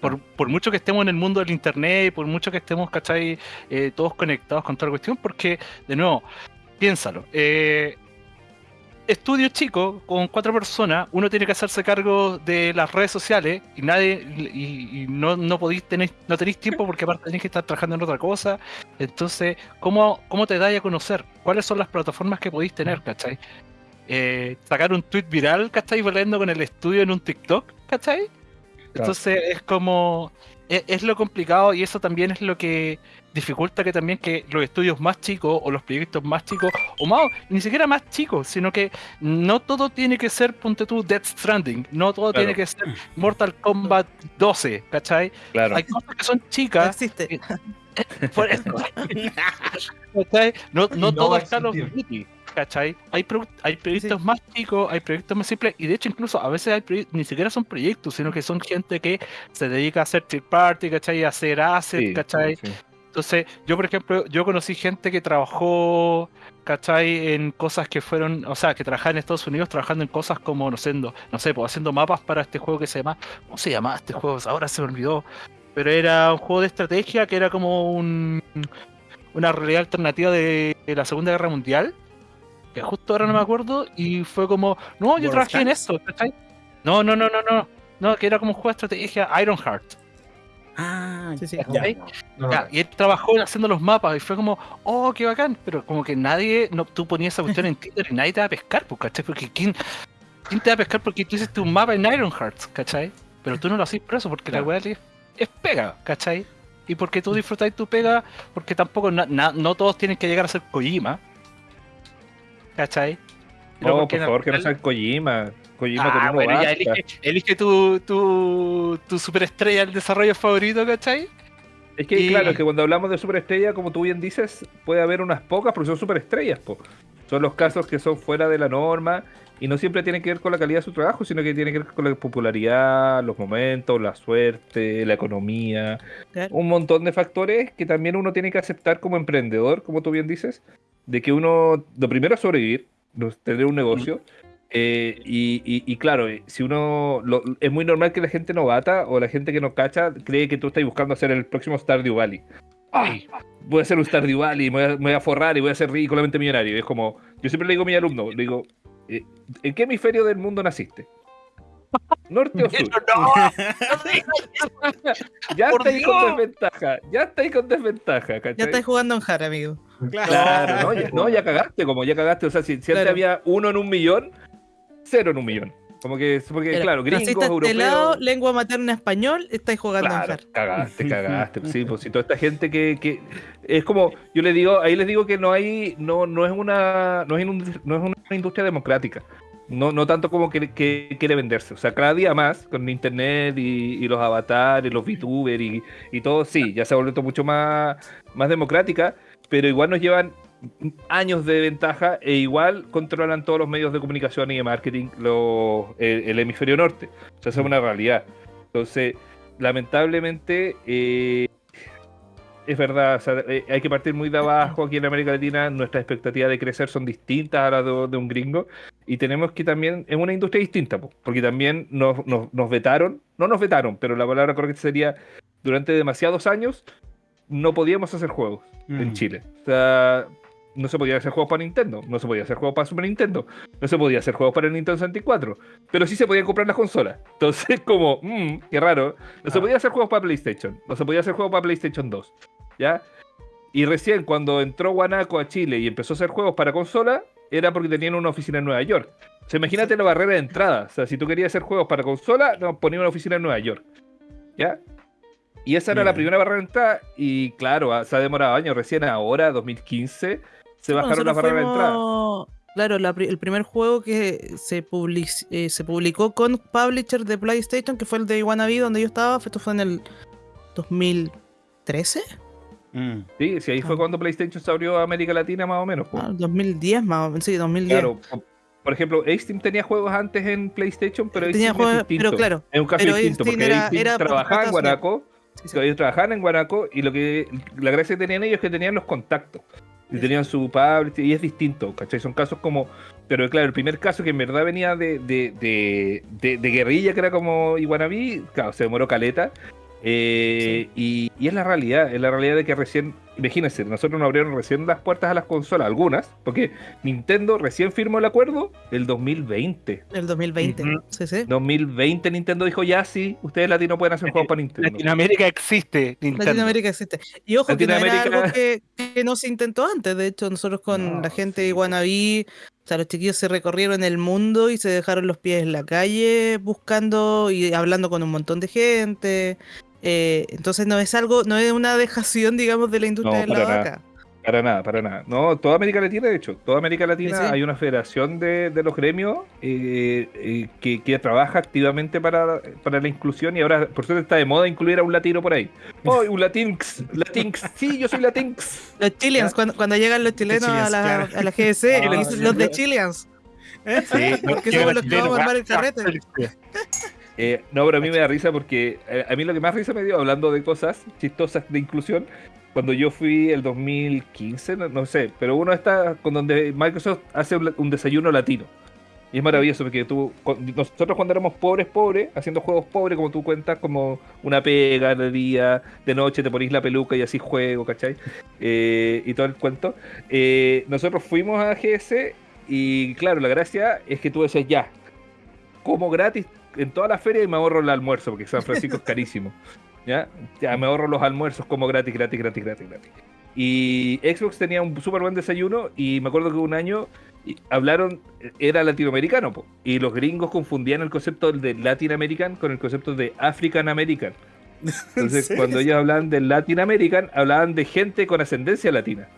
Por, por mucho que estemos en el mundo del internet, por mucho que estemos, ¿cachai? Eh, todos conectados con toda la cuestión, porque, de nuevo, piénsalo. eh, estudio chico con cuatro personas, uno tiene que hacerse cargo de las redes sociales y nadie y, y no, no podéis tener, no tenéis tiempo porque aparte tenéis que estar trabajando en otra cosa. Entonces, ¿cómo, cómo te dais a conocer? ¿Cuáles son las plataformas que podéis tener, cachai? Eh, sacar un tweet viral, ¿cachai? Volviendo con el estudio en un TikTok, ¿cachai? Entonces es como. Es, es lo complicado y eso también es lo que dificulta que también que los estudios más chicos o los proyectos más chicos, o más, ni siquiera más chicos, sino que no todo tiene que ser, ponte tú, Death Stranding, no todo Claro. tiene que ser Mortal Kombat 12, ¿cachai? Claro. Hay cosas que son No chicas, existe. por eso. ¿Cachai? No, no No todo en los existir. indie, ¿cachai? Hay, pro- hay proyectos más chicos, hay proyectos más simples, y de hecho incluso a veces hay ni siquiera son proyectos, sino que son gente que se dedica a hacer third party, ¿cachai? A hacer assets, Sí, ¿cachai? sí. Entonces, yo por ejemplo, yo conocí gente que trabajó, ¿cachai? En cosas que fueron, o sea, que trabajaba en Estados Unidos trabajando en cosas como, no sé, no, no sé, pues haciendo mapas para este juego que se llama, ¿cómo se llamaba este juego? Ahora se me olvidó. Pero era un juego de estrategia que era como un, una realidad alternativa de la Segunda Guerra Mundial. Que justo ahora no me acuerdo. Y fue como, no, yo World trabajé en eso, ¿cachai? No, no, no, no, no. No, que era como un juego de estrategia Ironheart. Ah, Sí, sí. ya. ¿cachai? No, Ya, y él trabajó haciendo los mapas y fue como, oh, qué bacán, pero como que nadie, no, tú ponías esa cuestión en Tinder y nadie te va a pescar, pues, ¿cachai? Porque ¿quién, quién te va a pescar porque tú hiciste un mapa en Ironheart, ¿cachai? Pero tú no lo haces por eso, porque la weá es, es pega, ¿cachai? Y porque tú disfrutáis tu pega, porque tampoco, na- na- no todos tienen que llegar a ser Kojima, ¿cachai? Pero No, por favor, que no sean Kojima. Kojima Ah, con bueno, ya elige, elige tu, tu, tu superestrella del desarrollo favorito, ¿cachai? Es que, Y- claro, es que cuando hablamos de superestrella, como tú bien dices, puede haber unas pocas, porque son superestrellas, po. Son los casos que son fuera de la norma y no siempre tienen que ver con la calidad de su trabajo, sino que tienen que ver con la popularidad, los momentos, la suerte, la economía, un montón de factores que también uno tiene que aceptar como emprendedor, como tú bien dices, de que uno, lo primero es sobrevivir, tener un negocio. eh, y, y- y claro, eh, si uno lo- es muy normal que la gente novata o la gente que no cacha cree que tú estás buscando hacer el próximo Stardew Valley. Ah, voy a hacer un Stardew Valley, me voy, a, me voy a forrar y voy a ser ridículamente millonario. Es como, yo siempre le digo a mi alumno, le digo, ¿en qué hemisferio del mundo naciste? ¿Norte o sur? Ya ¡Por está ahí con desventaja, ya está ahí con desventaja, Ya estáis jugando en Jara, amigo. Claro, no, ya, no, ya cagaste, como ya cagaste. O sea, si, si antes Claro. había uno en un millón, cero en un millón. Como que, porque, claro, gringos, Naciste a este lado, europeos. lengua materna español, estáis jugando en Claro, Jara. cagaste, cagaste. Sí, pues si toda esta gente que, que es como, yo le digo, ahí les digo que no hay, no, no es una, no es, industria- no es una industria democrática. No, no tanto como que, que quiere venderse. O sea, cada día más, con internet y, y los avatares, los VTubers y, y todo, sí, ya se ha vuelto mucho más, más democrática, pero igual nos llevan años de ventaja e igual controlan todos los medios de comunicación y de marketing los, el, el hemisferio norte. O sea, es una realidad. Entonces, lamentablemente, eh, es verdad, o sea, eh, hay que partir muy de abajo aquí en América Latina, nuestras expectativas de crecer son distintas a las de, de un gringo y tenemos que también, es una industria distinta, po, porque también nos, nos, nos vetaron, no nos vetaron, pero la palabra correcta sería, durante demasiados años no podíamos hacer juegos en Mm. Chile. O sea, no se podía hacer juegos para Nintendo, no se podía hacer juegos para Super Nintendo, no se podía hacer juegos para el Nintendo 64, pero sí se podían comprar las consolas. Entonces, como, mmm, qué raro, no se podía hacer juegos para PlayStation, no se podía hacer juegos para PlayStation 2, ¿ya? Y recién cuando entró Guanaco a Chile y empezó a hacer juegos para consola, era porque tenían una oficina en Nueva York. O sea, imagínate la barrera de entrada. O sea, si tú querías hacer juegos para consola, nos ponían una oficina en Nueva York. ¿Ya? Y esa era la primera barrera de entrada. Y claro, ah, se ha demorado años. Recién ahora, 2015, se bajaron las barreras de entrada. Claro, la el primer juego que se, public- eh, se publicó con publisher de PlayStation, que fue el de Wannabe, donde yo estaba, esto fue en el 2013, Mm. Sí, sí, ahí fue Ah. cuando PlayStation se abrió a América Latina más o menos. po. ah, 2010 más o menos, sí, 2010. Claro. po- Por ejemplo, Steam tenía juegos antes en PlayStation, pero Tenía Steam juegos- es distinto. pero claro, es un caso pero distinto, Steam porque era- Steam era trabajaba en. Guanaco Sí, sí. ellos trabajaban en Guanaco y lo que la gracia que tenían ellos es que tenían los contactos y tenían su public y es distinto, ¿cachai? Son casos como, pero claro, el primer caso que en verdad venía de, de, de, de- de guerrilla, que era como Iguanabí, claro, se demoró caleta. Eh, y, y es la realidad, es la realidad de que recién, imagínense, nosotros nos abrieron recién las puertas a las consolas, algunas, porque Nintendo recién firmó el acuerdo el 2020. El 2020, Ujú. sí, sí. 2020 Nintendo dijo, ya sí, ustedes latinos pueden hacer juegos para Nintendo. Latinoamérica existe, Nintendo. Latinoamérica existe. Y ojo, que no era algo que, que no se intentó antes. De hecho, nosotros con No, la gente sí. de Wannabe, o sea, los chiquillos se recorrieron el mundo y se dejaron los pies en la calle buscando y hablando con un montón de gente. Eh, entonces no es algo, no es una dejación, digamos, de la industria No, de la para nada. vaca. Para nada, para nada. No, toda América Latina, de hecho, toda América Latina Sí, hay una federación de, de los gremios eh, eh, que, que trabaja activamente para, para la inclusión y ahora, por suerte, está de moda incluir a un latino por ahí. ¡Oh, un latinx! ¡Latinx! ¡Sí, yo soy latinx! Los Chileans, cuando, cuando llegan los chilenos a, Chileans, la, claro. a la GDC, Ah, los de. Chileans. Sí, Porque que somos los que vamos a armar el ah, carrete. Eh, no, pero a mí me da risa porque eh, a mí lo que más risa me dio, hablando de cosas chistosas de inclusión, cuando yo fui el 2015, no, no sé, pero uno está con donde Microsoft hace un, un desayuno latino. Y es maravilloso porque tú, nosotros cuando éramos pobres, pobres, haciendo juegos pobres, como tú cuentas, como una pega de día, de noche te ponís la peluca y así juego, ¿cachai? Eh, y todo el cuento. Eh, nosotros fuimos a GS y claro, la gracia es que tú decías ya, como gratis en toda la feria y me ahorro el almuerzo, porque San Francisco es carísimo. ¿Ya? ya me ahorro los almuerzos como gratis, gratis, gratis, gratis, gratis. Y Xbox tenía un súper buen desayuno y me acuerdo que un año hablaron, era latinoamericano, po, y los gringos confundían el concepto de Latin American con el concepto de African American. Entonces, cuando ellos hablaban de Latin American, hablaban de gente con ascendencia latina.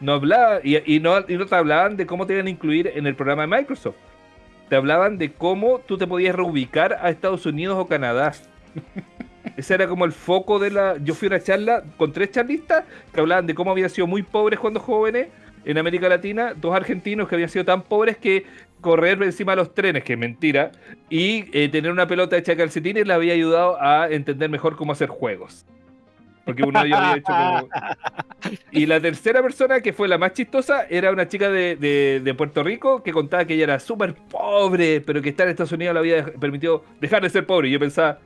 No hablaba, y, y no, y no te hablaban de cómo te iban a incluir en el programa de Microsoft. Te hablaban de cómo tú te podías reubicar a Estados Unidos o Canadá. Ese era como el foco de la. Yo fui a una charla con tres charlistas que hablaban de cómo habían sido muy pobres cuando jóvenes en América Latina, dos argentinos que habían sido tan pobres que correr encima de los trenes, que es mentira, y eh, tener una pelota hecha de calcetines le había ayudado a entender mejor cómo hacer juegos. Porque uno había hecho como... Y la tercera persona, que fue la más chistosa, era una chica de, de- de Puerto Rico que contaba que ella era súper pobre, pero que estar en Estados Unidos le había dej- permitido dejar de ser pobre. Y yo pensaba,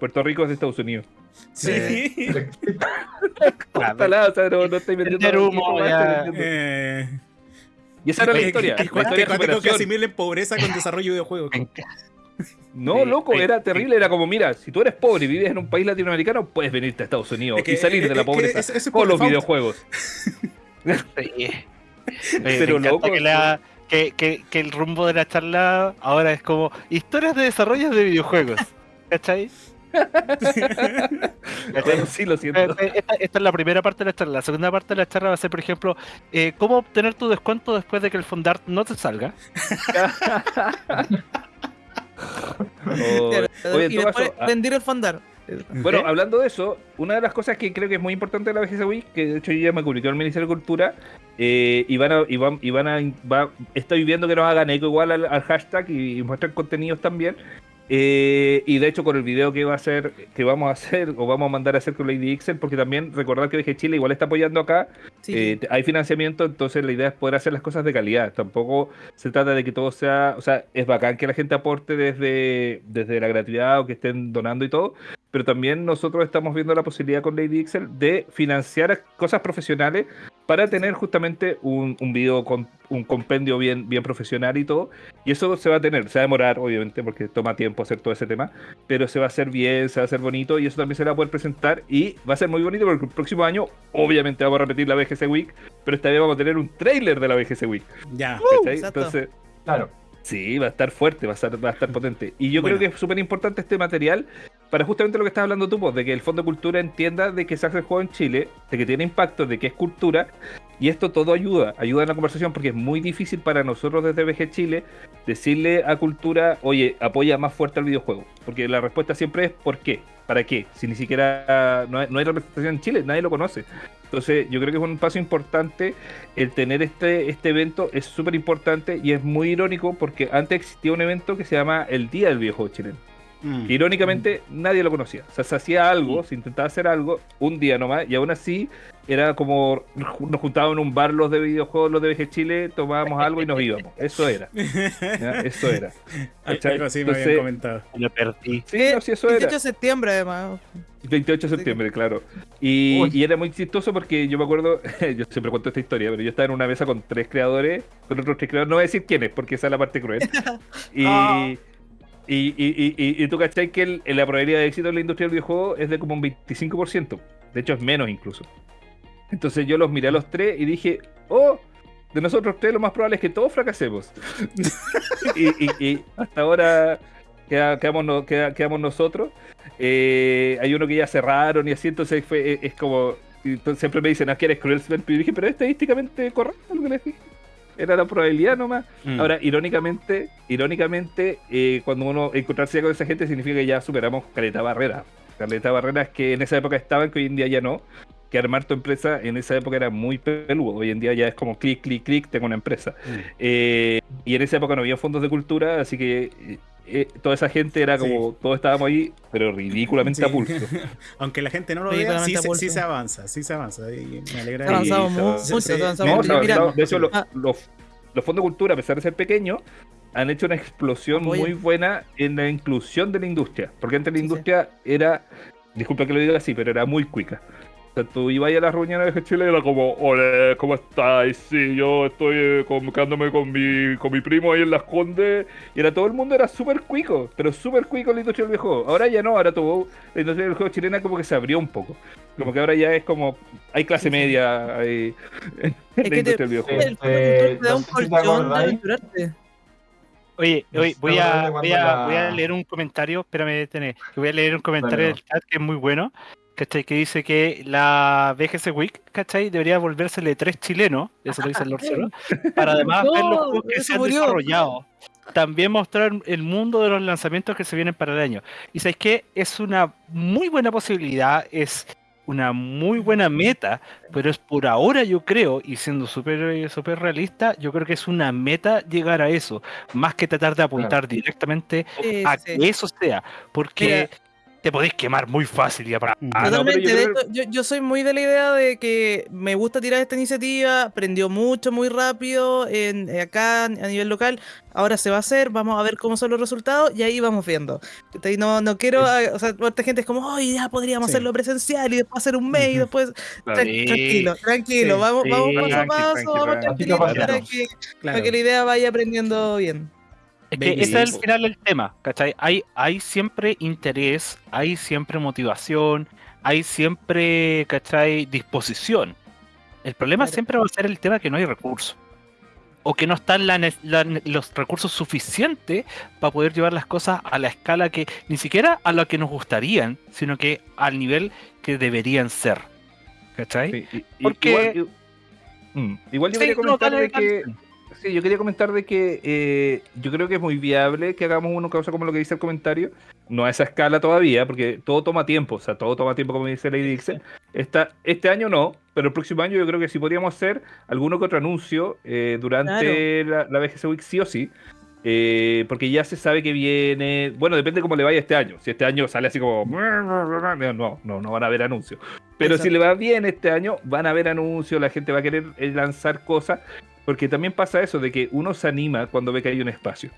Puerto Rico es de Estados Unidos. Sí. Ojalá, o sea, no, no estoy vendiendo Vender humo, estoy ya. vendiendo. Eh, Y esa era la historia. la historia que asimilen pobreza con desarrollo de videojuegos. No, Sí, loco, era terrible. Era como, mira, si tú eres pobre y vives en un país latinoamericano, puedes venirte a Estados Unidos Es que- y salir de la es que pobreza es con los videojuegos. Sí. Oye, Pero loco, que, la- que, que- que el rumbo de la charla ahora es como historias de desarrollo de videojuegos. ¿Cachai? Bueno, sí, lo siento. Eh, Esta, esta es la primera parte de la charla. La segunda parte de la charla va a ser, por ejemplo, eh, cómo obtener tu descuento después de que el fondart no te salga. O- oye, y después caso, ah, el fondar. Bueno, ¿Eh? hablando de eso, una de las cosas que creo que es muy importante de la BGC Week, que de hecho yo ya me comuniqué al Ministerio de Cultura, eh, y van a, y van, y van a va- estoy viendo que nos hagan eco igual al, al hashtag y, y muestran contenidos también, Eh, y de hecho con el video que va a hacer, que vamos a hacer o vamos a mandar a hacer con Lady Ixel, porque también recordar que VG Chile igual está apoyando acá, Sí. eh, hay financiamiento, entonces la idea es poder hacer las cosas de calidad. Tampoco se trata de que todo sea, o sea, es bacán que la gente aporte desde, desde la gratuidad o que estén donando y todo, pero también nosotros estamos viendo la posibilidad con Lady Excel de financiar cosas profesionales para tener justamente un, un video con un compendio bien, bien profesional y todo. Y eso se va a tener, se va a demorar, obviamente, porque toma tiempo hacer todo ese tema, pero se va a hacer bien, se va a hacer bonito y eso también se va a poder presentar y va a ser muy bonito porque el próximo año, obviamente, vamos a repetir la BGC Week, pero esta vez vamos a tener un trailer de la BGC Week. Ya. exacto. Entonces, Claro. Sí, va a estar fuerte, va a estar, va a estar potente. Y yo Bueno. creo que es súper importante este material para justamente lo que estás hablando tú, pues, de que el Fondo de Cultura entienda de que se hace el juego en Chile, de que tiene impacto, de que es cultura, y esto todo ayuda, ayuda en la conversación, porque es muy difícil para nosotros desde VG Chile decirle a cultura, oye, apoya más fuerte al videojuego. Porque la respuesta siempre es ¿por qué? ¿Para qué? Si ni siquiera no hay, no hay representación en Chile, nadie lo conoce. Entonces, yo creo que es un paso importante el tener este, este evento, es súper importante y es muy irónico porque antes existía un evento que se llama el Día del Videojuego Chileno. Mm. Que irónicamente nadie lo conocía. O sea, se hacía algo, se intentaba hacer algo un día nomás y aún así era como nos juntábamos en un bar los de videojuegos, los de VG Chile, tomábamos algo y nos íbamos. Eso era. ¿ya? Eso era. Algo así me habían Entonces, comentado. Lo perdí. Sí, no, sí, eso 18 era. de septiembre, además. 28 de septiembre, claro. Y, y era muy chistoso porque yo me acuerdo, yo siempre cuento esta historia, pero yo estaba en una mesa con tres creadores, con otros tres creadores, no voy a decir quiénes, porque esa es la parte cruel. Y, Ah. Y, y, y, y- y tú cachai que la probabilidad de éxito en la industria del videojuego es de como un 25%. De hecho, es menos incluso. Entonces yo los miré a los tres y dije, oh, de nosotros tres lo más probable es que todos fracasemos. y, y- y hasta ahora queda- quedamos, no- queda- quedamos nosotros. Eh, hay uno que ya cerraron y así, entonces fue, es, es como... y entonces siempre me dicen, ah, que eres cruel, Sven", pero yo dije, pero es estadísticamente correcto lo que les dije. Era la probabilidad nomás. Mm. Ahora, irónicamente, irónicamente, eh, cuando uno encontrarse con esa gente significa que ya superamos Caleta Barrera. Caleta Barreras que en esa época estaban, que hoy en día ya no. Que armar tu empresa en esa época era muy peludo. Hoy en día ya es como clic, clic, clic, tengo una empresa. Mm. Eh, y en esa época no había fondos de cultura, así que eh, toda esa gente era como, todos estábamos ahí, pero ridículamente Sí. a pulso. Aunque la gente no lo Sí, vea, sí, se- sí avanza, sí se avanza. Y me alegra. Sí, mucho, se- no, No, de hecho, ah. los, los fondos de cultura, a pesar de ser pequeños, han hecho una explosión muy buena en la inclusión de la industria. Porque antes la Sí, sí. industria era, disculpa que lo diga así, pero era muy cuica. O sea, tú ibas a las reuniones de Chile y era como, hola, ¿cómo estáis? Sí, yo estoy eh, comunicándome con mi, con mi primo ahí en Las Condes. Y era todo el mundo era súper cuico, pero súper cuico en la industria del videojuego. Ahora ya no, ahora todo, la industria del juego chilena como que se abrió un poco. Como que ahora ya es como, hay clase Sí, sí. media hay, en Es la industria del videojuego. El fondo de cultura te da no un sé si te colchón de acordáis. aventurarte. Oye, oye voy, a, voy, a, voy a leer un comentario, espérame, tené, voy a leer un comentario Dale, del chat que es muy bueno, ¿cachai? Que dice que la VGC Week, ¿cachai? Debería volvérsele tres chilenos, eso lo dice el Lord Zero, para además ver los juegos que se han murió. desarrollado. También mostrar el mundo de los lanzamientos que se vienen para el año. Y sabéis que es una muy buena posibilidad, es una muy buena meta, pero es por ahora yo creo, y siendo súper eh, súper realista, yo creo que es una meta llegar a eso, más que tratar de apuntar directamente Sí, a sí, que eso sea, porque te podéis quemar muy fácil y aparte. Mm. Ah, no, yo de creo- hecho, yo, yo soy muy de la idea de que me gusta tirar esta iniciativa, aprendió mucho, muy rápido en, eh, acá a nivel local. Ahora se va a hacer, vamos a ver cómo son los resultados y ahí vamos viendo. Entonces, No, no quiero, o sea, otra gente es como, ay, ya podríamos Sí. hacerlo presencial y después hacer un mes y Ujú. después. Tranquilo, tranquilo, Sí. vamos, Sí, vamos paso a paso, tranqui, vamos para Tranquilo, que, Claro. para que la idea vaya aprendiendo bien. Es que ese es el steps. final del tema, ¿cachai? Hay, hay siempre interés, hay siempre motivación, hay siempre, ¿cachai? Disposición. El problema Claro. siempre va a ser el tema que no hay recursos. O que no están la la los recursos suficientes para poder llevar las cosas a la escala que, ni siquiera a lo que nos gustarían, sino que al nivel que deberían ser. ¿Cachai? Sí, y- y- Porque- Igual, y- mm, igual yo Sí, quería comentar de que. Sí, yo quería comentar de que eh, yo creo que es muy viable que hagamos una cosa como lo que dice el comentario. No a esa escala todavía, porque todo toma tiempo. O sea, todo toma tiempo, como dice Lady Dixon. Esta, este año no, pero el próximo año yo creo que sí podríamos hacer alguno que otro anuncio eh, durante la, la VGC Week, sí o sí. eh, porque ya se sabe que viene. Bueno, depende cómo le vaya este año. Si este año sale así como. No, no, no van a haber anuncios. Pero si le va bien este año, van a haber anuncios, la gente va a querer eh, lanzar cosas. Porque también pasa eso, de que uno se anima cuando ve que hay un espacio.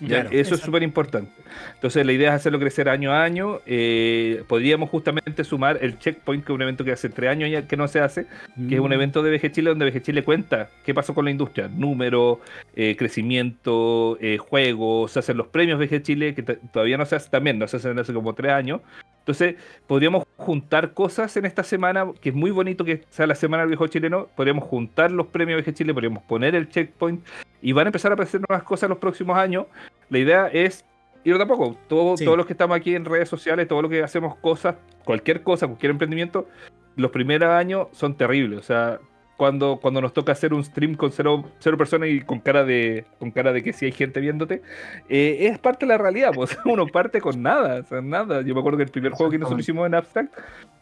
¿ya? Claro. Eso es súper importante. Entonces la idea es hacerlo crecer año a año. Eh, podríamos justamente sumar el checkpoint, que es un evento que hace tres años ya que no se hace, que es un Mm. evento de VG Chile donde VG Chile cuenta qué pasó con la industria, número, eh, crecimiento, eh, juegos, se hacen los premios VG Chile, que todavía no se hace también, no se hacen hace como tres años. Entonces, podríamos juntar cosas en esta semana, que es muy bonito que sea la semana del viejo chileno, podríamos juntar los premios VG Chile, podríamos poner el checkpoint y van a empezar a aparecer nuevas cosas los próximos años. La idea es ir de a poco. Todo- Sí. Todos los que estamos aquí en redes sociales, todo lo que hacemos cosas, cualquier cosa, cualquier emprendimiento, los primeros años son terribles. O sea, cuando, cuando nos toca hacer un stream con cero, cero personas y con cara de con cara de que sí hay gente viéndote, eh, es parte de la realidad. Pues uno parte con nada, o sea, nada. Yo me acuerdo que el primer juego que nosotros hicimos en Abstract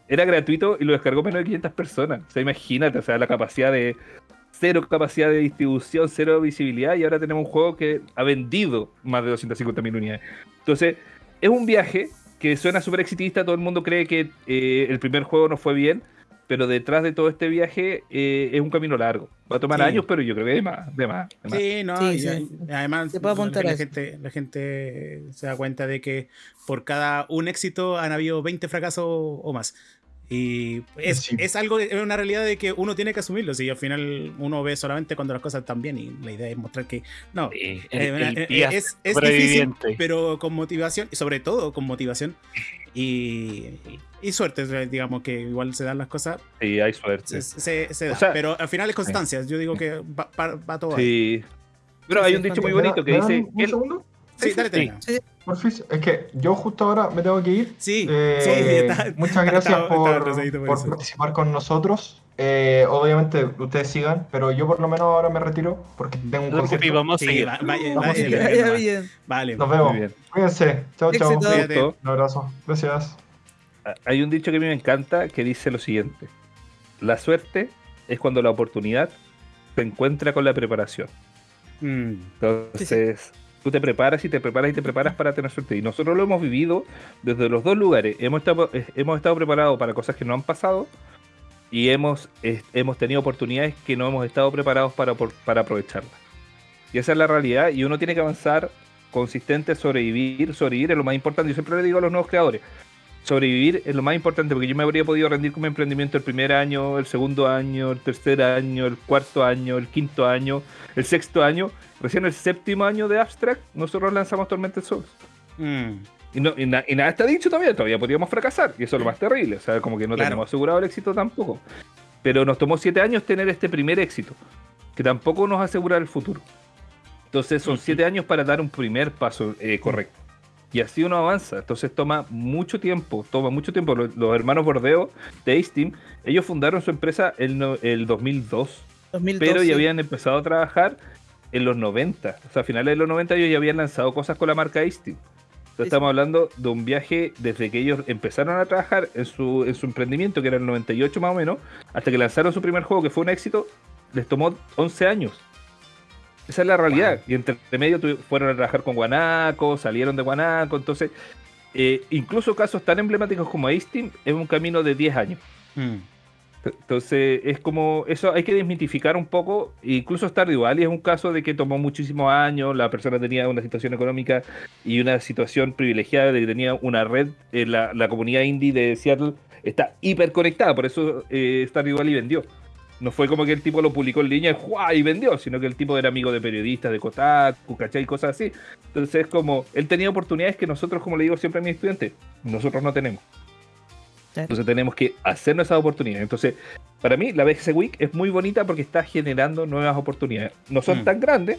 era gratuito y lo descargó menos de 500 personas. O sea, imagínate, o sea, la capacidad de cero capacidad de distribución, cero visibilidad y ahora tenemos un juego que ha vendido más de 250.000 unidades. Entonces, es un viaje que suena súper exitista, todo el mundo cree que eh, el primer juego no fue bien, pero detrás de todo este viaje eh, es un camino largo. Va a tomar Sí. años, pero yo creo que de más, de más. de más. Sí, no, Sí, y- sí. y además Se puede apuntar la, eso. gente, la gente se da cuenta de que por cada un éxito han habido 20 fracasos o más. Y es, Sí. es algo, es una realidad de que uno tiene que asumirlo. Si al final uno ve solamente cuando las cosas están bien y la idea es mostrar que no, Sí, eh, el, el eh, pía es, es difícil, pero con motivación, y sobre todo con motivación y, y suerte, digamos que igual se dan las cosas, Sí, hay suerte. se, se- se O da. sea, pero al final es constancia. Yo digo que va, va- va todo ahí. Sí. Pero Sí, hay un dicho muy ¿Me da- bonito que dice... ¿Un el- segundo? Sí, dale, sí. termina. Porfis, es que yo justo ahora me tengo que ir. Sí, Eh, sí, está- muchas gracias por, participar con nosotros. Eh, obviamente ustedes sigan, pero yo por lo menos ahora me retiro porque tengo un No concierto. vamos a Sí, seguir. va- vaya- Vamos a vaya- seguir. Que vaya- vaya vaya. bien. Vale. Nos vemos. Muy bien. Cuídense. Chao, chao. Un abrazo. Gracias. hay un dicho que a mí me encanta que dice lo siguiente. La suerte es cuando la oportunidad se encuentra con la preparación. Mm, Entonces, tú te preparas y te preparas y te preparas para tener suerte. Y nosotros lo hemos vivido desde los dos lugares. Hemos estado, eh, hemos estado preparados para cosas que no han pasado y hemos, hemos tenido oportunidades que no hemos estado preparados para, para aprovecharlas. Y esa es la realidad y uno tiene que avanzar consistente, sobrevivir. Sobrevivir es lo más importante. Yo siempre le digo a los nuevos creadores, sobrevivir es lo más importante porque yo me habría podido rendir con mi emprendimiento el primer año, el segundo año, el tercer año, el cuarto año, el quinto año, el sexto año. Recién el séptimo año de Abstract, nosotros lanzamos Tormented Souls. mm. Y, no- y na- y nada está dicho todavía, todavía podríamos fracasar. Y eso es lo más terrible. O sea, como que no Claro. tenemos asegurado el éxito tampoco. Pero nos tomó siete años tener este primer éxito, que tampoco nos asegura el futuro. Entonces son siete años para dar un primer paso eh, correcto. Y así uno avanza. Entonces toma mucho tiempo, toma mucho tiempo. Los, los hermanos Bordeo de Steam, ellos fundaron su empresa el, no- el 2002 2012. pero ya habían empezado a trabajar en los 90. O sea, a finales de los 90 ellos ya habían lanzado cosas con la marca Steam. Entonces estamos hablando de un viaje desde que ellos empezaron a trabajar en su, en su emprendimiento, que era el 98 más o menos, hasta que lanzaron su primer juego, que fue un éxito, les tomó 11 años. Esa es la realidad. Y entre medio fueron a trabajar con Guanaco, salieron de Guanaco. Entonces, eh, incluso casos tan emblemáticos como Steam es un camino de 10 años. Mm. Entonces, es como, eso hay que desmitificar un poco. Incluso Stardew Valley es un caso de que tomó muchísimos años, la persona tenía una situación económica y una situación privilegiada de que tenía una red, eh, la, la comunidad indie de Seattle está hiper conectada, por eso eh, Stardew Valley vendió. No fue como que el tipo lo publicó en línea ¡juá! y vendió, sino que el tipo era amigo de periodistas, de Kotaku, ¿cachai? Cosas así. Entonces, es como, él tenía oportunidades que nosotros, como le digo siempre a mis estudiantes, nosotros no tenemos. Entonces tenemos que hacernos esas oportunidades. Entonces, para mí, la BGC Week es muy bonita porque está generando nuevas oportunidades. No son Mm. tan grandes,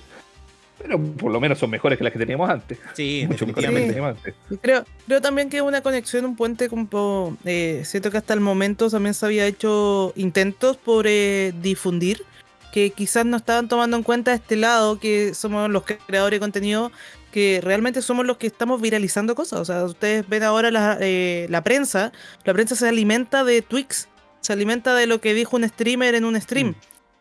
pero por lo menos son mejores que las que teníamos antes. Sí, Mucho mejores que las que teníamos antes. Creo, creo también que es una conexión, un puente como eh, siento que hasta el momento también se había hecho intentos por eh, difundir que quizás no estaban tomando en cuenta este lado que somos los creadores de contenido que realmente somos los que estamos viralizando cosas. O sea, ustedes ven ahora la, eh, la prensa, la prensa se alimenta de tweaks, se alimenta de lo que dijo un streamer en un stream. Mm.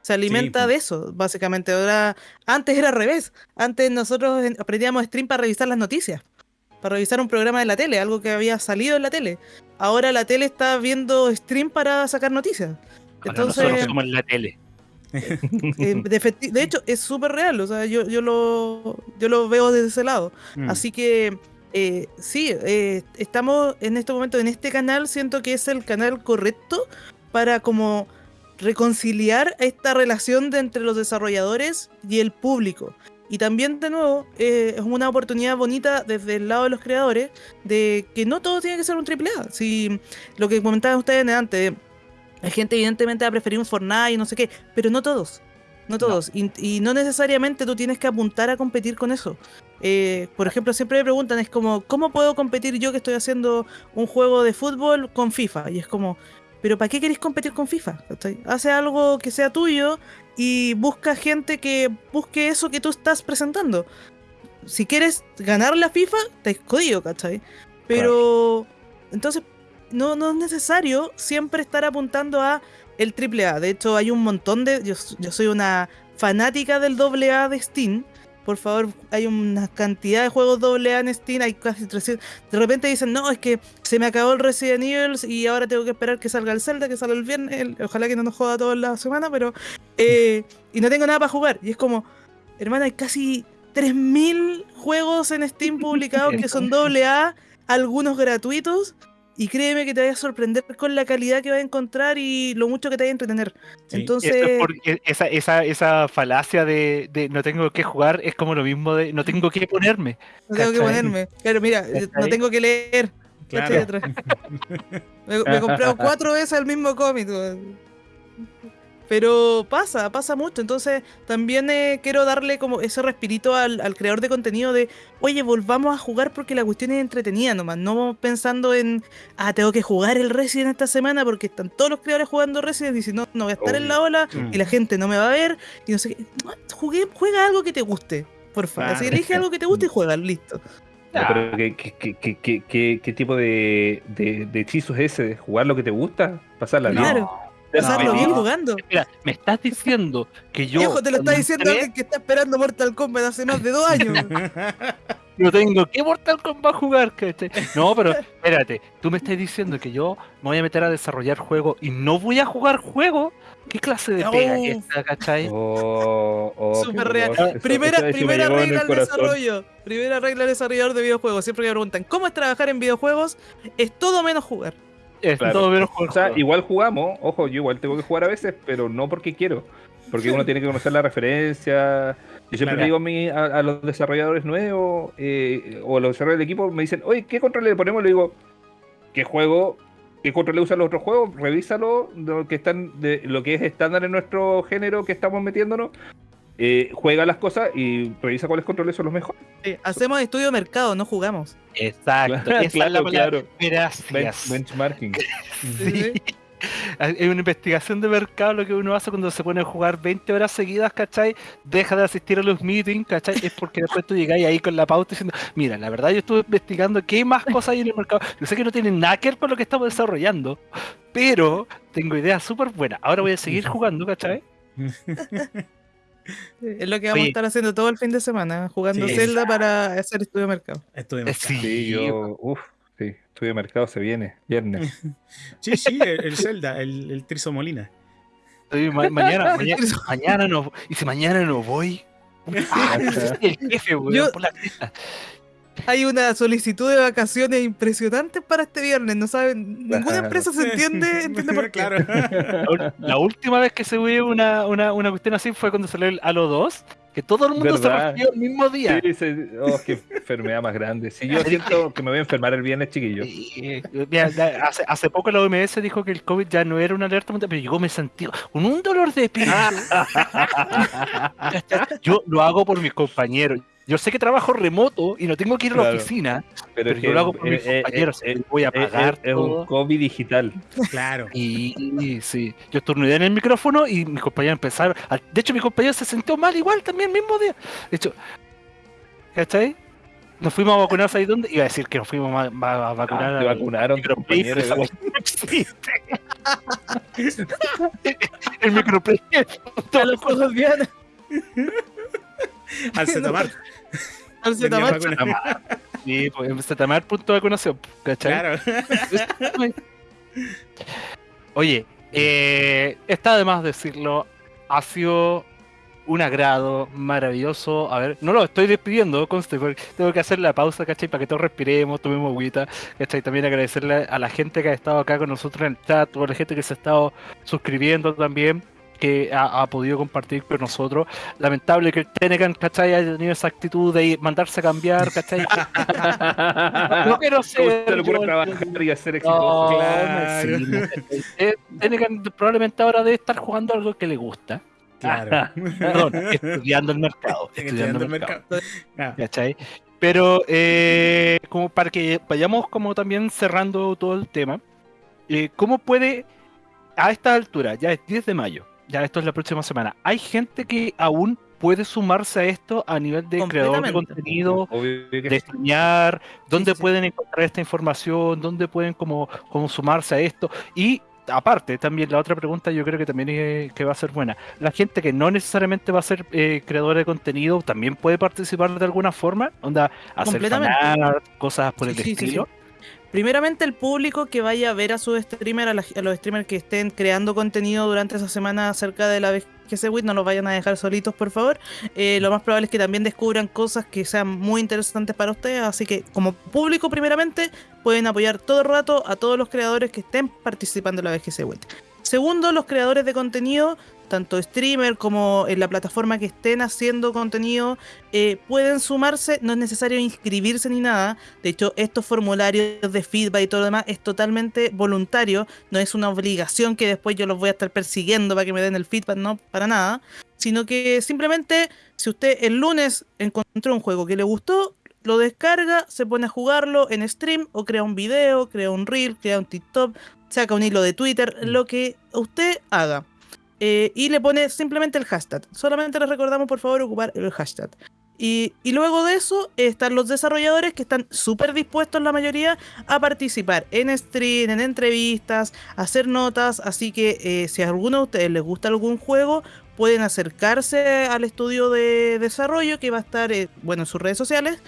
Se alimenta pues. de eso, básicamente. Ahora, antes era al revés. Antes nosotros en- aprendíamos stream para revisar las noticias. Para revisar un programa de la tele, algo que había salido en la tele. Ahora la tele está viendo stream para sacar noticias. Ahora Entonces, nosotros somos la tele. eh, de hecho, es súper real. O sea, yo, yo, lo, yo lo veo desde ese lado. Mm. Así que eh, sí, eh, estamos en este momento en este canal, siento que es el canal correcto para como reconciliar esta relación de entre los desarrolladores y el público. Y también, de nuevo, eh, es una oportunidad bonita desde el lado de los creadores de que no todo tiene que ser un triple A. Si lo que comentaban ustedes antes, la gente evidentemente va a preferir un Fortnite y no sé qué, pero no todos. No todos. Y, y no necesariamente tú tienes que apuntar a competir con eso. Eh, por ejemplo, siempre me preguntan, es como, ¿cómo puedo competir yo que estoy haciendo un juego de fútbol con FIFA? Y es como, ¿pero para qué queréis competir con FIFA? Hace algo que sea tuyo y busca gente que busque eso que tú estás presentando. Si quieres ganar la FIFA, te has jodido, ¿cachai? Pero, entonces, no, no es necesario siempre estar apuntando a el AAA. De hecho, hay un montón de... Yo, yo soy una fanática del AA de Steam. Por favor, hay una cantidad de juegos AA en Steam, hay casi 300. De repente dicen, no, es que se me acabó el Resident Evil y ahora tengo que esperar que salga el Zelda, que salga el viernes. el- ojalá que no nos joda toda la semana, pero... eh, y no tengo nada para jugar. Y es como, hermana, hay casi 3.000 juegos en Steam publicados que son AA, algunos gratuitos. Y créeme que te vayas a sorprender con la calidad que vas a encontrar y lo mucho que te vaya a entretener. Sí. Entonces, Eso es porque esa, esa, esa falacia de, de no tengo que jugar es como lo mismo de no tengo que ponerme. no tengo que ponerme. Claro, mira, yo no tengo que leer. Me, me he comprado cuatro veces el mismo cómic. Pero pasa, pasa mucho. Entonces, también eh, quiero darle como ese respirito al, al creador de contenido de, oye, volvamos a jugar porque la cuestión es entretenida nomás. No pensando en, ah, tengo que jugar el Resident esta semana porque están todos los creadores jugando Resident y si no, no voy a estar en la ola Mm. y la gente no me va a ver y no sé qué. Jugué, juega algo que te guste, por favor. Así Claro. elige algo que te guste y juega, listo. No, pero ¿qué, qué, qué, qué, qué- qué- qué tipo de, de, de hechizo es ese? ¿De jugar lo que te gusta? ¿Pasarla bien? Claro. Pasarlo bien jugando. Mira, me estás diciendo que yo Viejo, te lo está diciendo entré, alguien que está esperando Mortal Kombat hace más de dos años. no tengo que Mortal Kombat jugar, ¿cachai? No, pero espérate, tú me estás diciendo que yo me voy a meter a desarrollar juegos y no voy a jugar juegos. ¿Qué clase de pega es Oh. esta, cachai? Oh, oh, qué Súper real. Eso- primera eso- eso me primera regla al corazón. desarrollo. Primera regla al desarrollador de videojuegos. Siempre me preguntan, ¿cómo es trabajar en videojuegos? Es todo menos jugar. Es Claro. todo menos jugar O sea, juegos. igual jugamos, ojo, yo igual tengo que jugar a veces, pero no porque quiero. Porque uno tiene que conocer la referencia. Yo siempre Claro. le digo a, a, a los desarrolladores nuevos eh, o a los desarrolladores del equipo, me dicen, oye, ¿qué control le ponemos? Le digo, ¿qué juego? ¿Qué control le usan los otros juegos? Revísalo, lo que están de lo que es estándar en nuestro género que estamos metiéndonos. Eh, juega las cosas y revisa cuáles controles son los mejores. Sí, hacemos estudio de mercado, no jugamos. Exacto, esa es la Claro, palabra. claro. Ben- Gracias. benchmarking. Sí. Hay una investigación de mercado lo que uno hace cuando se pone a jugar 20 horas seguidas, ¿cachai? Deja de asistir a los meetings, ¿cachai? Es porque después tú llegáis ahí con la pauta diciendo, mira, la verdad yo estuve investigando qué más cosas hay en el mercado. Yo sé que no tienen nada que ver con lo que estamos desarrollando, pero tengo ideas súper buenas. Ahora voy a seguir jugando, ¿cachai? Es lo que vamos a estar haciendo todo el fin de semana, jugando Sí. Zelda para hacer estudio de mercado. Estuvimos. Sí, Sí, yo, uff, sí, estudio de mercado se viene, viernes. Sí, sí, el, el Zelda, el, el Trizo Molina. estoy ma- mañana, mañana, mañana no, y si mañana no voy, ah, el jefe, weón, Yo- por la. Hay una solicitud de vacaciones impresionante para este viernes, no saben, ninguna empresa se entiende, entiende por qué. Claro. La, última vez que se vio una, una, una cuestión así fue cuando salió el Halo 2, que todo el mundo se resfrió el mismo día. Sí, sí, oh, qué enfermedad más grande. Sí, yo siento que me voy a enfermar el viernes, chiquillo. Mira, hace, hace poco la OMS dijo que el COVID ya no era una alerta mundial, pero yo me sentí con un dolor de espíritu. yo lo hago por mis compañeros. Yo sé que trabajo remoto y no tengo que ir a la Claro. oficina, Pero, pero yo lo hago por mis eh, eh, compañeros. eh, voy a eh, eh, pagar es todo. un COVID digital. Claro. Y sí, yo estornudé en el micrófono y mis compañeros empezaron. a- De hecho, mi compañero se sintió mal igual también el mismo día. De hecho, ¿cachai? nos fuimos a vacunar, ¿sabes dónde? Iba a decir que nos fuimos a, a- a vacunar. Ah, te vacunaron, compañero. el microplay. A los juegos Diana. Al Zetamar. Sí, pues Zetamar punto de vacunación, ¿cachai? Claro. Oye, eh, está de más decirlo, ha sido un agrado maravilloso. A ver, no lo estoy despidiendo, conste, porque tengo que hacer la pausa, ¿cachai? Para que todos respiremos, tomemos agüita, ¿cachai? También agradecerle a la gente que ha estado acá con nosotros en el chat, a la gente que se ha estado suscribiendo también que ha, ha podido compartir con nosotros. Lamentable que el Tenecan, ¿cachai? haya tenido esa actitud de ir- mandarse a cambiar, ¿cachai? no quiero ¿Cómo se ser yo trabajar y hacer exitoso? no, Claro. sí, no. Eh, Tenecan probablemente ahora debe estar jugando algo que le gusta. Claro. Perdón, estudiando el mercado. Estudiando el mercado. Ah, ¿cachai? Pero eh, como para que vayamos como también cerrando todo el tema, eh, ¿cómo puede, a esta altura, ya es 10 de mayo, ya esto es la próxima semana, hay gente que aún puede sumarse a esto a nivel de creador de contenido, de streamear, dónde sí. pueden encontrar esta información, dónde pueden como, como sumarse a esto. Y aparte, también la otra pregunta yo creo que también es- que va a ser buena. La gente que no necesariamente va a ser eh, creadora de contenido, también puede participar de alguna forma, onda, hacer fanart, cosas por el Sí, sí, sí, sí. estilo. Primeramente el público que vaya a ver a su streamer, a, los streamers que estén creando contenido durante esa semana acerca de la BGC Week, no los vayan a dejar solitos por favor. Eh, lo más probable es que también descubran cosas que sean muy interesantes para ustedes, así que como público primeramente pueden apoyar todo el rato a todos los creadores que estén participando en la BGC Week. Segundo, los creadores de contenido, tanto streamer como en la plataforma que estén haciendo contenido, eh, pueden sumarse, no es necesario inscribirse ni nada. De hecho, estos formularios de feedback y todo lo demás es totalmente voluntario, no es una obligación que después yo los voy a estar persiguiendo para que me den el feedback, no, para nada. Sino que simplemente, si usted el lunes encontró un juego que le gustó, lo descarga, se pone a jugarlo en stream o crea un video, crea un reel, crea un TikTok, saca un hilo de Twitter, lo que usted haga. Eh, y le pone simplemente el hashtag. Solamente les recordamos, por favor, ocupar el hashtag. Y, y luego de eso están los desarrolladores que están súper dispuestos, la mayoría, a participar en stream, en entrevistas, a hacer notas. Así que eh, si a alguno de ustedes les gusta algún juego, pueden acercarse al estudio de desarrollo que va a estar eh, bueno, en sus redes sociales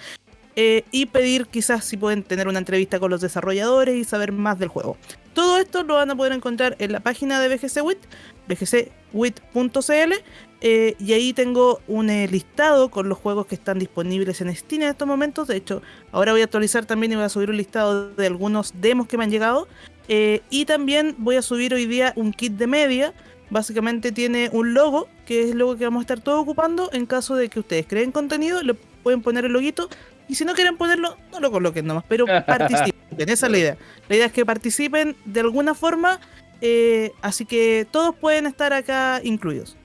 eh, y pedir quizás si pueden tener una entrevista con los desarrolladores y saber más del juego. Todo esto lo van a poder encontrar en la página de BGC WIT, bgcwit.cl, eh, y ahí tengo un eh, listado con los juegos que están disponibles en Steam en estos momentos. De hecho, ahora voy a actualizar también y voy a subir un listado de algunos demos que me han llegado. Eh, y también voy a subir hoy día un kit de media. Básicamente tiene un logo, que es el logo que vamos a estar todos ocupando. En caso de que ustedes creen contenido, le pueden poner el loguito. Y si no quieren ponerlo, no lo coloquen nomás, pero participen. Esa es la idea. La idea es que participen de alguna forma. eh, así que todos pueden estar acá incluidos.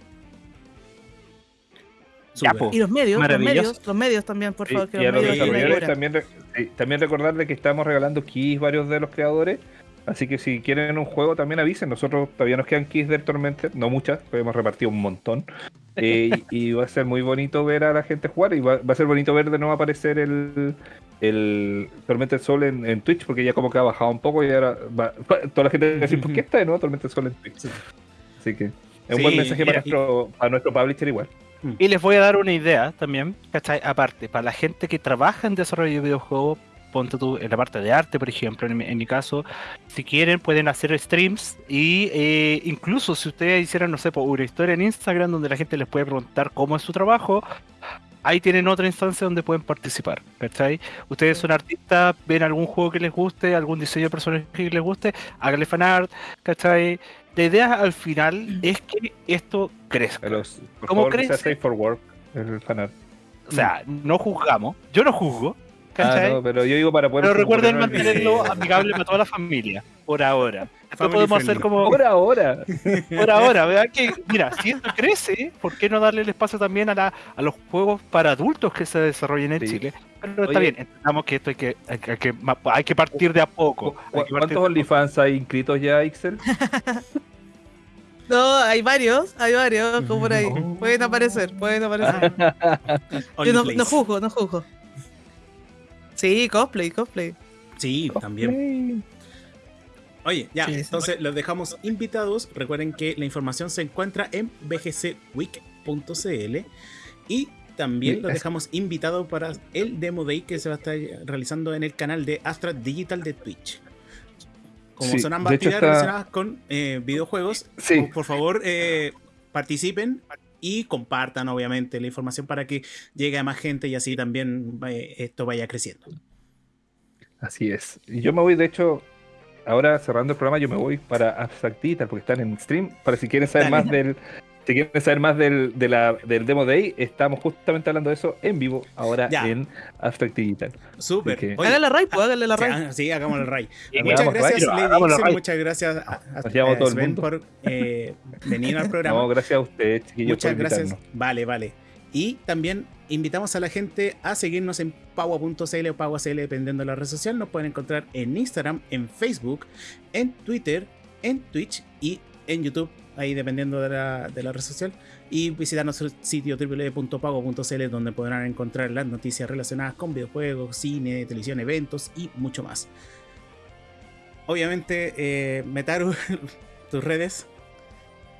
Y los medios, los medios, los medios también, por Sí, favor, que y a los medios desarrolladores también, sí, también recordarles que estamos regalando keys varios de los creadores. Así que si quieren un juego también avisen. Nosotros todavía nos quedan keys del Tormented, no muchas, pero hemos repartido un montón. Eh, y, y va a ser muy bonito ver a la gente jugar. Y va, va a ser bonito ver de nuevo aparecer el, el Tormented Sol en, en Twitch, porque ya como que ha bajado un poco y ahora va, toda la gente va a decir, ¿por qué está de nuevo Tormented Sol en Twitch? Sí. Así que es un Sí, buen mensaje para y- nuestro, para nuestro publisher igual. Y les voy a dar una idea también, ¿cachai? Aparte, para la gente que trabaja en desarrollo de videojuegos, ponte tú en la parte de arte, por ejemplo, en mi, en mi caso, si quieren pueden hacer streams y eh, incluso si ustedes hicieran, no sé, una historia en Instagram donde la gente les puede preguntar cómo es su trabajo, ahí tienen otra instancia donde pueden participar, ¿cachai? Ustedes son artistas, ven algún juego que les guste, algún diseño de personaje que les guste, háganle fanart, ¿cachai? La idea al final es que esto crezca. A los, por ¿Cómo favor, safe for work, el fanart. O sea, no juzgamos. Yo no juzgo. Ah, ¿cachai? no, pero yo digo para poder. pero recuerden mantenerlo amigable para toda la familia. Por ahora. Después podemos hacer como. Por ahora. Por ahora, ¿verdad? Que, mira, si esto crece, ¿por qué no darle el espacio también a, la, a los juegos para adultos que se desarrollen en Sí. Chile? Pero está bien, entendamos que esto hay que, hay, que- hay que, ma- hay que partir de a poco. ¿Cu- Hay que partir ¿Cuántos. OnlyFans hay inscritos ya, Ixel? No, hay varios, hay varios, como por ahí. Pueden aparecer, pueden aparecer. Yo no, no juzgo, no juzgo. Sí, cosplay, cosplay. Sí, también. Oye, ya, Sí, sí. entonces los dejamos invitados. Recuerden que la información se encuentra en bgcweek.cl y también los dejamos invitados para el Demo Day que se va a estar realizando en el canal de Astra Digital de Twitch. Como Sí, son ambas actividades está- relacionadas con eh, videojuegos, por favor eh, participen y compartan obviamente la información para que llegue a más gente y así también eh, esto vaya creciendo. Así es. Y yo me voy, de hecho, ahora cerrando el programa, yo me voy para Abstract Digital porque están en stream. Para si quieren saber Dale. más del. Si quieren saber más del, de la- del Demo Day, estamos justamente hablando de eso en vivo ahora Ya. en Abstract Digital. Súper. Que- la ray, pues la Sí, ray. ah, Sí, hagamos el ray. Sí, Muchas gracias, Lady. Muchas gracias a, a- a todo el Sven mundo. por eh, venir al programa. No, gracias a ustedes, chiquillos, Muchas por gracias. Vale, vale. Y también invitamos a la gente a seguirnos en paua.cl o paua.cl dependiendo de la red social. Nos pueden encontrar en Instagram, en Facebook, en Twitter, en Twitch y en YouTube, ahí dependiendo de la, de la red social. Y visitar nuestro sitio www.pago.cl donde podrán encontrar las noticias relacionadas con videojuegos, cine, televisión, eventos y mucho más. Obviamente, eh, Metaru, tus redes.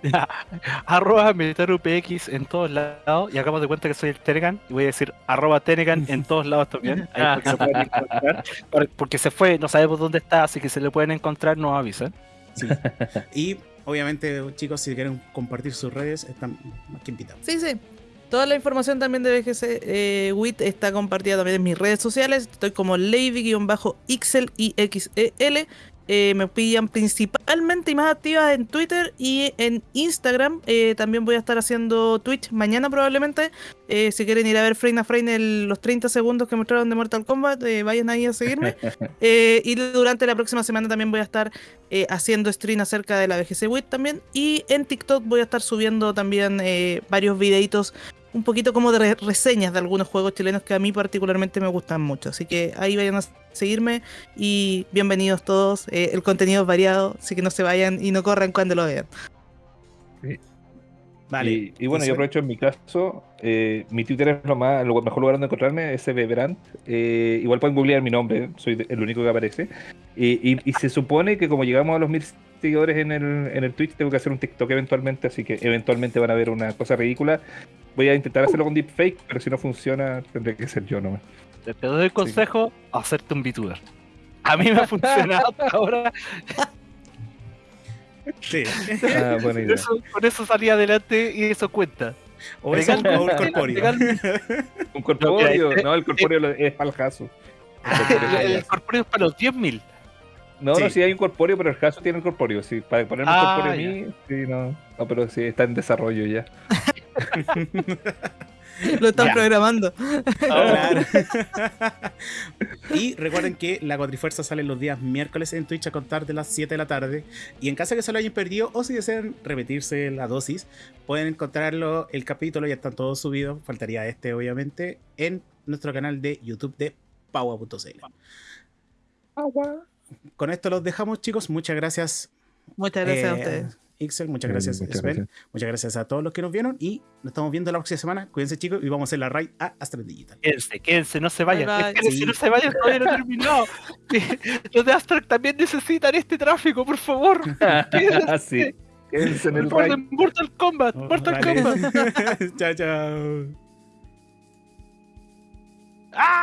arroba MetaruPX en todos lados y hagamos de cuenta que soy el Tenegan y voy a decir arroba Tenegan en todos lados también ahí porque, se pueden encontrar, Por- porque se fue, no sabemos dónde está, así que se le pueden encontrar, nos avisan. Sí. y obviamente, chicos, si quieren compartir sus redes, están más que invitados. Sí, sí. Toda la información también de BGC eh, WIT está compartida también en mis redes sociales. Estoy como Lady-Ixel y XEL. Eh, me pillan principalmente y más activas en Twitter y en Instagram. Eh, también voy a estar haciendo Twitch mañana probablemente. Eh, si quieren ir a ver frame a frame el- los 30 segundos que mostraron de Mortal Kombat, vayan ahí a seguirme. Y durante la próxima semana también voy a estar haciendo stream acerca de la BGC WIT también. Y en TikTok voy a estar subiendo también varios videitos un poquito como de re- reseñas de algunos juegos chilenos que a mí particularmente me gustan mucho. Así que ahí vayan a seguirme y bienvenidos todos. Eh, el contenido es variado, así que no se vayan y no corran cuando lo vean. Vale. Y, y bueno, yo aprovecho en mi caso, eh, mi Twitter es lo más, lo mejor lugar donde encontrarme, SBBrand. Eh, igual pueden googlear mi nombre, soy el único que aparece. Y, y- y se supone que como llegamos a los mil seguidores en el, en el Twitch, tengo que hacer un TikTok eventualmente, así que eventualmente van a ver una cosa ridícula. Voy a intentar hacerlo con deepfake, pero si no funciona, tendré que ser yo nomás. Te, doy el consejo, hacerte un VTuber. A mí me ha funcionado hasta ahora, Sí. Ah, buena con idea. eso, con eso salí adelante y eso cuenta. O eso Legal- o el corpóreo. ¿Un corpóreo? No, mira, No, el corpóreo es para el caso. Ah, el, ya. el corpóreo es para los 10.000. No, Sí. no, sí hay un corpóreo, pero el caso tiene el corpóreo. Sí, para ponerme un Ah, corpóreo a mí, sí, no. No, pero sí, está en desarrollo ya. Lo están Ya. programando. Claro. y recuerden que la Cuatrifuerza sale los días miércoles en Twitch a contar de las 7 de la tarde. Y en caso de que se lo hayan perdido o si desean repetirse la dosis, pueden encontrarlo, el capítulo ya están todos subidos, faltaría este obviamente, en nuestro canal de YouTube de Paua.cl. Con esto los dejamos chicos, muchas gracias. Muchas gracias a eh, ustedes. Pixel, muchas gracias, muchas Sven. Gracias. Muchas gracias a todos los que nos vieron y nos estamos viendo la próxima semana. Cuídense, chicos, y vamos a hacer la raid a Astra Digital. Quédense, quédense, no se vayan. Bye. Sí. no se vayan, todavía no terminado. los de Astra también necesitan este tráfico, por favor. Así. Quédense en el raid. Mortal Kombat, oh, Mortal. Kombat. chao, chao. ¡Ah!